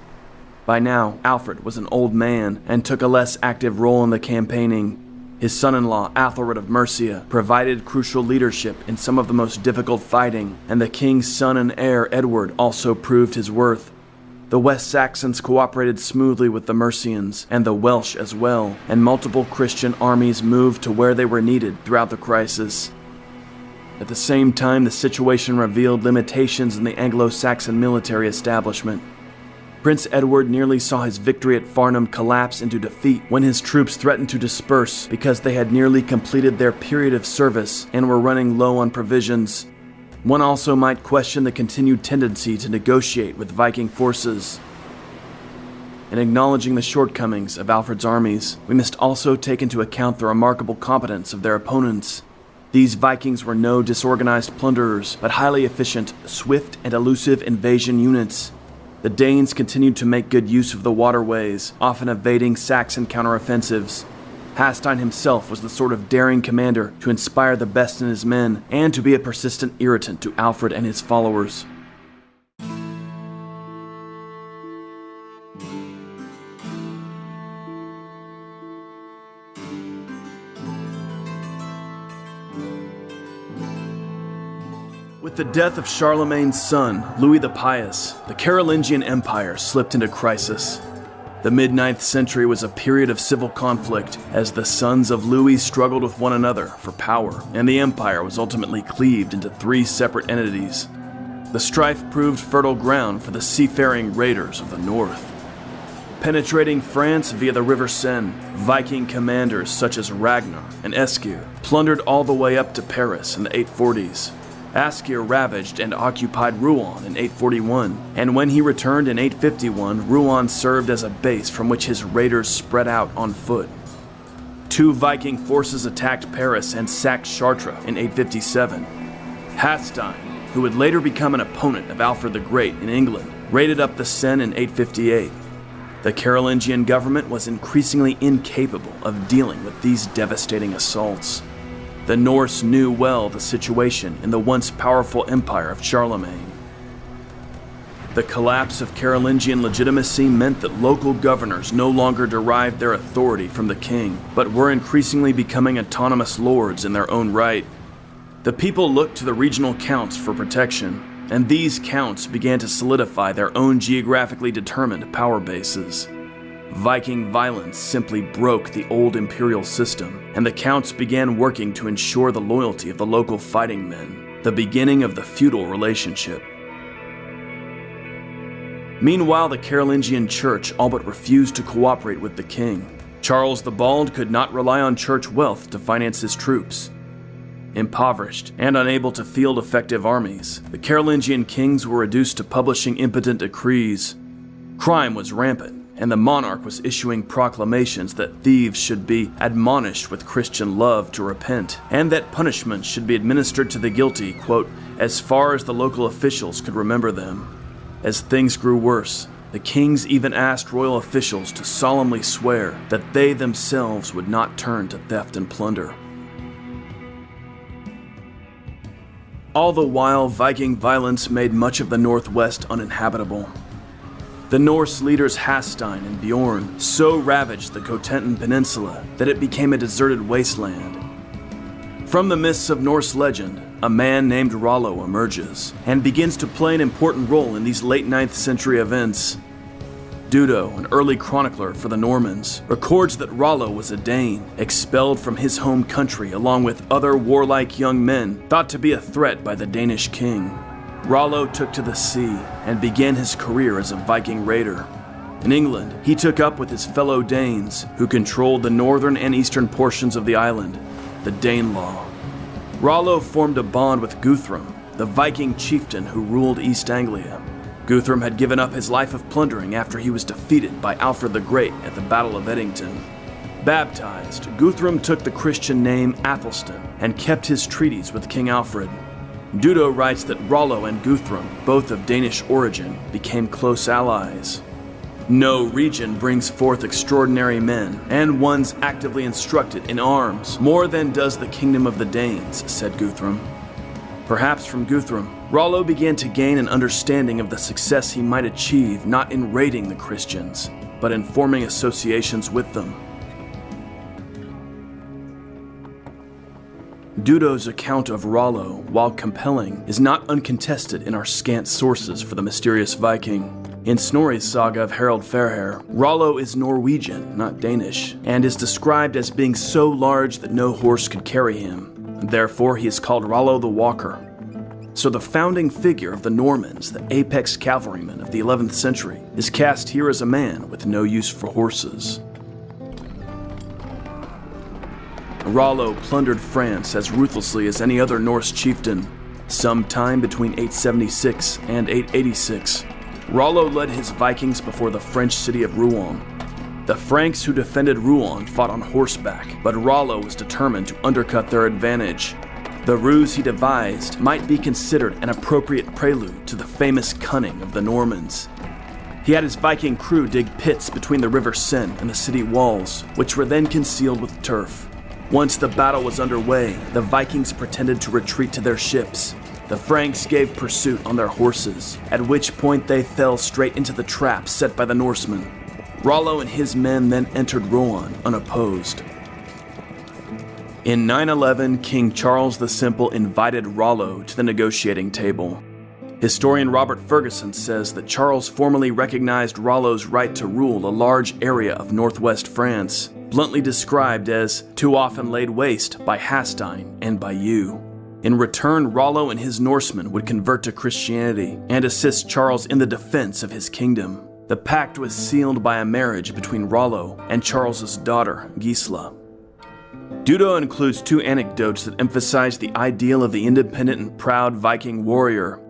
By now, Alfred was an old man and took a less active role in the campaigning. His son in law, Athelred of Mercia, provided crucial leadership in some of the most difficult fighting, and the king's son and heir, Edward, also proved his worth. The West Saxons cooperated smoothly with the Mercians, and the Welsh as well, and multiple Christian armies moved to where they were needed throughout the crisis. At the same time, the situation revealed limitations in the Anglo Saxon military establishment. Prince Edward nearly saw his victory at Farnham collapse into defeat when his troops threatened to disperse because they had nearly completed their period of service and were running low on provisions. One also might question the continued tendency to negotiate with Viking forces. In acknowledging the shortcomings of Alfred's armies, we must also take into account the remarkable competence of their opponents. These Vikings were no disorganized plunderers, but highly efficient, swift, and elusive invasion units. The Danes continued to make good use of the waterways, often evading Saxon counteroffensives. Hastein himself was the sort of daring commander to inspire the best in his men and to be a persistent irritant to Alfred and his followers. The death of Charlemagne's son, Louis the Pious, the Carolingian Empire slipped into crisis. The mid 9th century was a period of civil conflict as the sons of Louis struggled with one another for power, and the empire was ultimately cleaved into three separate entities. The strife proved fertile ground for the seafaring raiders of the north. Penetrating France via the River Seine, Viking commanders such as Ragnar and Eskir plundered all the way up to Paris in the 840s. Askir ravaged and occupied Rouen in 841, and when he returned in 851, Rouen served as a base from which his raiders spread out on foot. Two Viking forces attacked Paris and sacked Chartres in 857. Hastein, who would later become an opponent of Alfred the Great in England, raided up the Seine in 858. The Carolingian government was increasingly incapable of dealing with these devastating assaults. The Norse knew well the situation in the once powerful empire of Charlemagne. The collapse of Carolingian legitimacy meant that local governors no longer derived their authority from the king, but were increasingly becoming autonomous lords in their own right. The people looked to the regional counts for protection, and these counts began to solidify their own geographically determined power bases. Viking violence simply broke the old imperial system, and the counts began working to ensure the loyalty of the local fighting men, the beginning of the feudal relationship. Meanwhile, the Carolingian church all but refused to cooperate with the king. Charles the Bald could not rely on church wealth to finance his troops. Impoverished and unable to field effective armies, the Carolingian kings were reduced to publishing impotent decrees. Crime was rampant, and the monarch was issuing proclamations that thieves should be admonished with Christian love to repent, and that punishment should be administered to the guilty, quote, as far as the local officials could remember them. As things grew worse, the kings even asked royal officials to solemnly swear that they themselves would not turn to theft and plunder. All the while, Viking violence made much of the Northwest uninhabitable. The Norse leaders Hastein and Bjorn so ravaged the Cotentin Peninsula that it became a deserted wasteland. From the mists of Norse legend, a man named Rollo emerges and begins to play an important role in these late 9th century events. Dudo, an early chronicler for the Normans, records that Rollo was a Dane, expelled from his home country along with other warlike young men thought to be a threat by the Danish king. Rollo took to the sea and began his career as a Viking raider. In England, he took up with his fellow Danes, who controlled the northern and eastern portions of the island, the Danelaw. Rollo formed a bond with Guthrum, the Viking chieftain who ruled East Anglia. Guthrum had given up his life of plundering after he was defeated by Alfred the Great at the Battle of Edington. Baptized, Guthrum took the Christian name Athelstan and kept his treaties with King Alfred. Dudo writes that Rollo and Guthrum, both of Danish origin, became close allies. No region brings forth extraordinary men, and ones actively instructed in arms, more than does the kingdom of the Danes, said Guthrum. Perhaps from Guthrum, Rollo began to gain an understanding of the success he might achieve not in raiding the Christians, but in forming associations with them. Dudo's account of Rollo, while compelling, is not uncontested in our scant sources for the mysterious Viking. In Snorri's saga of Harald Fairhair, Rollo is Norwegian, not Danish, and is described as being so large that no horse could carry him. Therefore, he is called Rollo the Walker. So, the founding figure of the Normans, the apex cavalryman of the 11th century, is cast here as a man with no use for horses. Rollo plundered France as ruthlessly as any other Norse chieftain. Sometime between 876 and 886, Rollo led his Vikings before the French city of Rouen. The Franks who defended Rouen fought on horseback, but Rollo was determined to undercut their advantage. The ruse he devised might be considered an appropriate prelude to the famous cunning of the Normans. He had his Viking crew dig pits between the River Seine and the city walls, which were then concealed with turf. Once the battle was underway, the Vikings pretended to retreat to their ships. The Franks gave pursuit on their horses, at which point they fell straight into the trap set by the Norsemen. Rollo and his men then entered Rouen unopposed. In 911, King Charles the Simple invited Rollo to the negotiating table. Historian Robert Ferguson says that Charles formally recognized Rollo's right to rule a large area of northwest France, bluntly described as too often laid waste by Hastein and by you. In return, Rollo and his Norsemen would convert to Christianity and assist Charles in the defense of his kingdom. The pact was sealed by a marriage between Rollo and Charles's daughter, Gisela. Dudo includes two anecdotes that emphasize the ideal of the independent and proud Viking warrior.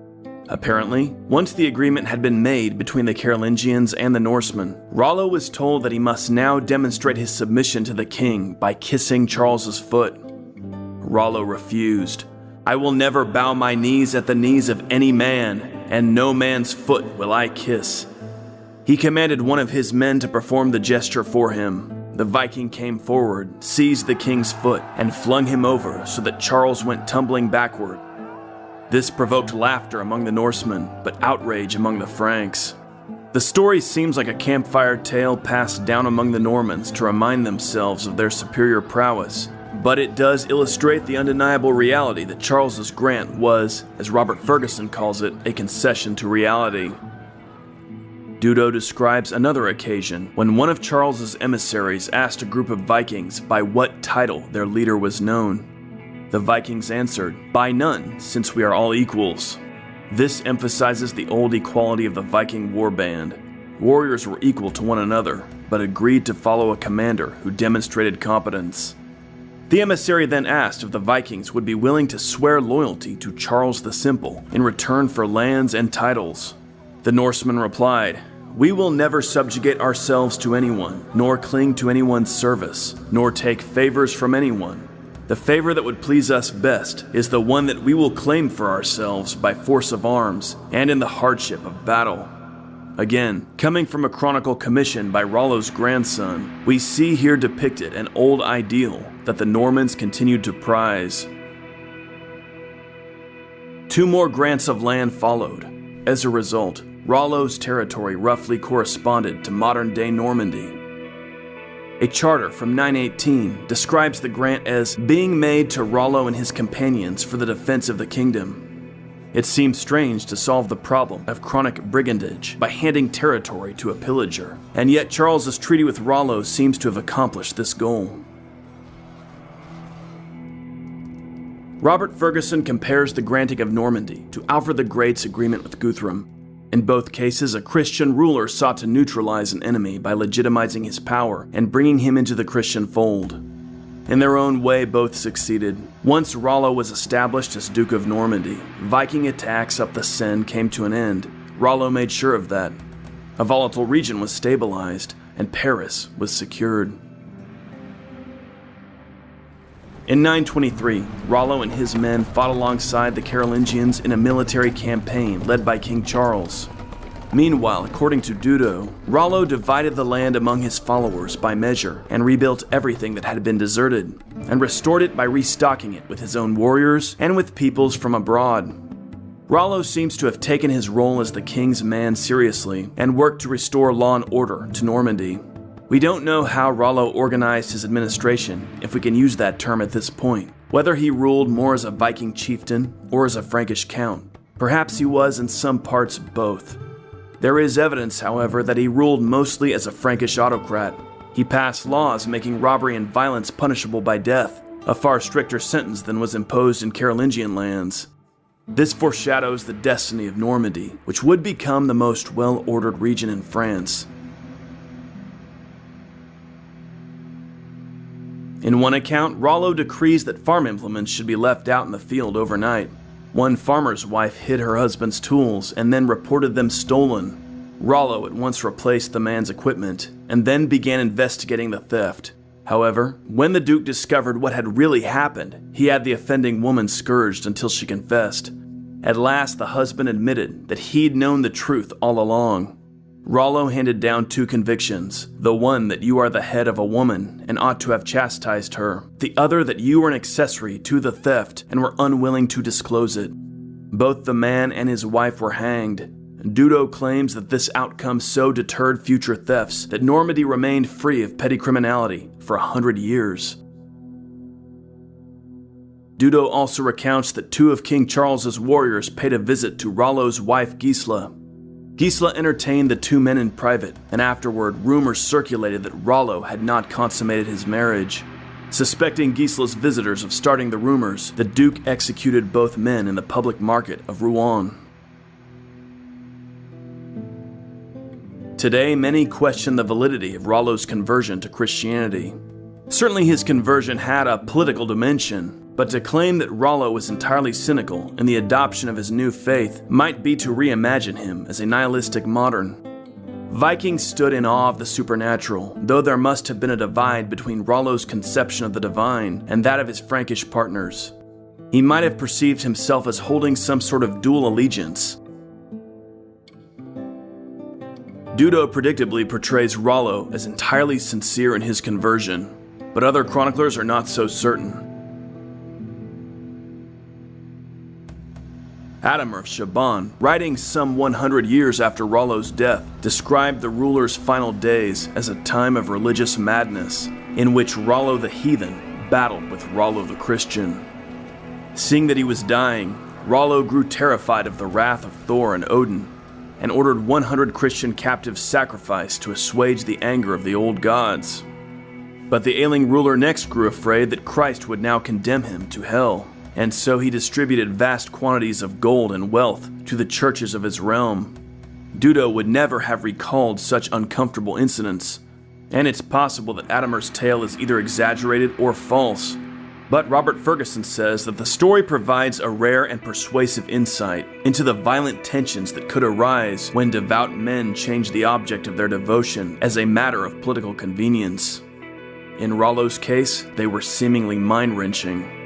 Apparently, once the agreement had been made between the Carolingians and the Norsemen, Rollo was told that he must now demonstrate his submission to the king by kissing Charles's foot. Rollo refused. I will never bow my knees at the knees of any man, and no man's foot will I kiss. He commanded one of his men to perform the gesture for him. The Viking came forward, seized the king's foot, and flung him over so that Charles went tumbling backward. This provoked laughter among the Norsemen, but outrage among the Franks. The story seems like a campfire tale passed down among the Normans to remind themselves of their superior prowess, but it does illustrate the undeniable reality that Charles's grant was, as Robert Ferguson calls it, a concession to reality. Dudo describes another occasion when one of Charles's emissaries asked a group of Vikings by what title their leader was known. The Vikings answered, By none, since we are all equals. This emphasizes the old equality of the Viking warband. Warriors were equal to one another, but agreed to follow a commander who demonstrated competence. The emissary then asked if the Vikings would be willing to swear loyalty to Charles the Simple in return for lands and titles. The Norseman replied, We will never subjugate ourselves to anyone, nor cling to anyone's service, nor take favors from anyone. The favor that would please us best is the one that we will claim for ourselves by force of arms and in the hardship of battle. Again, coming from a chronicle commissioned by Rollo's grandson, we see here depicted an old ideal that the Normans continued to prize. Two more grants of land followed. As a result, Rollo's territory roughly corresponded to modern day Normandy. A charter from 918 describes the grant as being made to Rollo and his companions for the defense of the kingdom. It seems strange to solve the problem of chronic brigandage by handing territory to a pillager, and yet Charles's treaty with Rollo seems to have accomplished this goal. Robert Ferguson compares the granting of Normandy to Alfred the Great's agreement with Guthrum, in both cases, a Christian ruler sought to neutralize an enemy by legitimizing his power and bringing him into the Christian fold. In their own way, both succeeded. Once Rollo was established as Duke of Normandy, Viking attacks up the Seine came to an end. Rollo made sure of that. A volatile region was stabilized, and Paris was secured. In 923, Rollo and his men fought alongside the Carolingians in a military campaign led by King Charles. Meanwhile, according to Dudo, Rollo divided the land among his followers by measure and rebuilt everything that had been deserted, and restored it by restocking it with his own warriors and with peoples from abroad. Rollo seems to have taken his role as the king's man seriously and worked to restore law and order to Normandy. We don't know how Rollo organized his administration, if we can use that term at this point, whether he ruled more as a Viking chieftain or as a Frankish count. Perhaps he was in some parts both. There is evidence, however, that he ruled mostly as a Frankish autocrat. He passed laws making robbery and violence punishable by death, a far stricter sentence than was imposed in Carolingian lands. This foreshadows the destiny of Normandy, which would become the most well ordered region in France. In one account, Rollo decrees that farm implements should be left out in the field overnight. One farmer's wife hid her husband's tools and then reported them stolen. Rollo at once replaced the man's equipment and then began investigating the theft. However, when the Duke discovered what had really happened, he had the offending woman scourged until she confessed. At last, the husband admitted that he'd known the truth all along. Rollo handed down two convictions the one that you are the head of a woman and ought to have chastised her, the other that you were an accessory to the theft and were unwilling to disclose it. Both the man and his wife were hanged. Dudo claims that this outcome so deterred future thefts that Normandy remained free of petty criminality for a hundred years. Dudo also recounts that two of King Charles's warriors paid a visit to Rollo's wife Gisla. Gisla entertained the two men in private, and afterward, rumors circulated that Rollo had not consummated his marriage. Suspecting Gisla's visitors of starting the rumors, the Duke executed both men in the public market of Rouen. Today, many question the validity of Rollo's conversion to Christianity. Certainly, his conversion had a political dimension, but to claim that Rollo was entirely cynical in the adoption of his new faith might be to reimagine him as a nihilistic modern. Vikings stood in awe of the supernatural, though there must have been a divide between Rollo's conception of the divine and that of his Frankish partners. He might have perceived himself as holding some sort of dual allegiance. Dudo predictably portrays Rollo as entirely sincere in his conversion, but other chroniclers are not so certain. Adhemar of Chabannes, writing some 100 years after Rollo's death, described the ruler's final days as a time of religious madness, in which Rollo the heathen battled with Rollo the Christian. Seeing that he was dying, Rollo grew terrified of the wrath of Thor and Odin, and ordered 100 Christian captives sacrificed to assuage the anger of the old gods. But the ailing ruler next grew afraid that Christ would now condemn him to hell and so he distributed vast quantities of gold and wealth to the churches of his realm. Dudo would never have recalled such uncomfortable incidents, and it's possible that Adhemar's tale is either exaggerated or false. But Robert Ferguson says that the story provides a rare and persuasive insight into the violent tensions that could arise when devout men change the object of their devotion as a matter of political convenience. In Rollo's case, they were seemingly mind wrenching.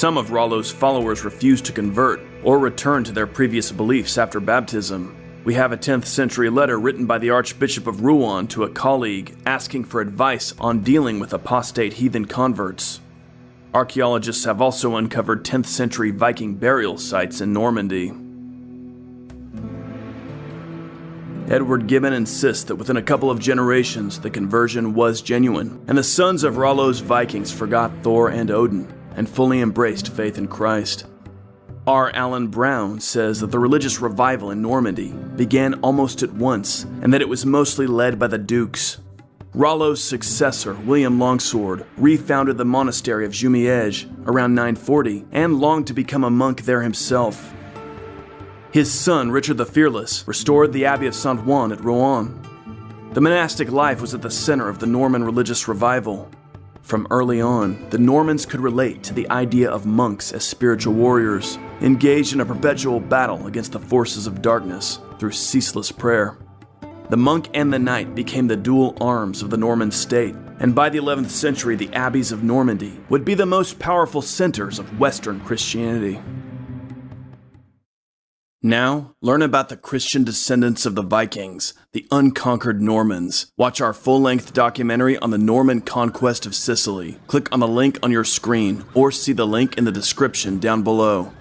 Some of Rollo's followers refused to convert or return to their previous beliefs after baptism. We have a 10th century letter written by the Archbishop of Rouen to a colleague asking for advice on dealing with apostate heathen converts. Archaeologists have also uncovered 10th century Viking burial sites in Normandy. Edward Gibbon insists that within a couple of generations the conversion was genuine, and the sons of Rollo's Vikings forgot Thor and Odin and fully embraced faith in Christ. R. Allen Brown says that the religious revival in Normandy began almost at once and that it was mostly led by the dukes. Rollo's successor, William Longsword, refounded the monastery of Jumièges around 940 and longed to become a monk there himself. His son, Richard the Fearless, restored the Abbey of Saint Ouen at Rouen. The monastic life was at the center of the Norman religious revival, from early on, the Normans could relate to the idea of monks as spiritual warriors, engaged in a perpetual battle against the forces of darkness through ceaseless prayer. The monk and the knight became the dual arms of the Norman state, and by the 11th century, the abbeys of Normandy would be the most powerful centers of Western Christianity. Now, learn about the Christian descendants of the Vikings, the unconquered Normans. Watch our full length documentary on the Norman conquest of Sicily. Click on the link on your screen or see the link in the description down below.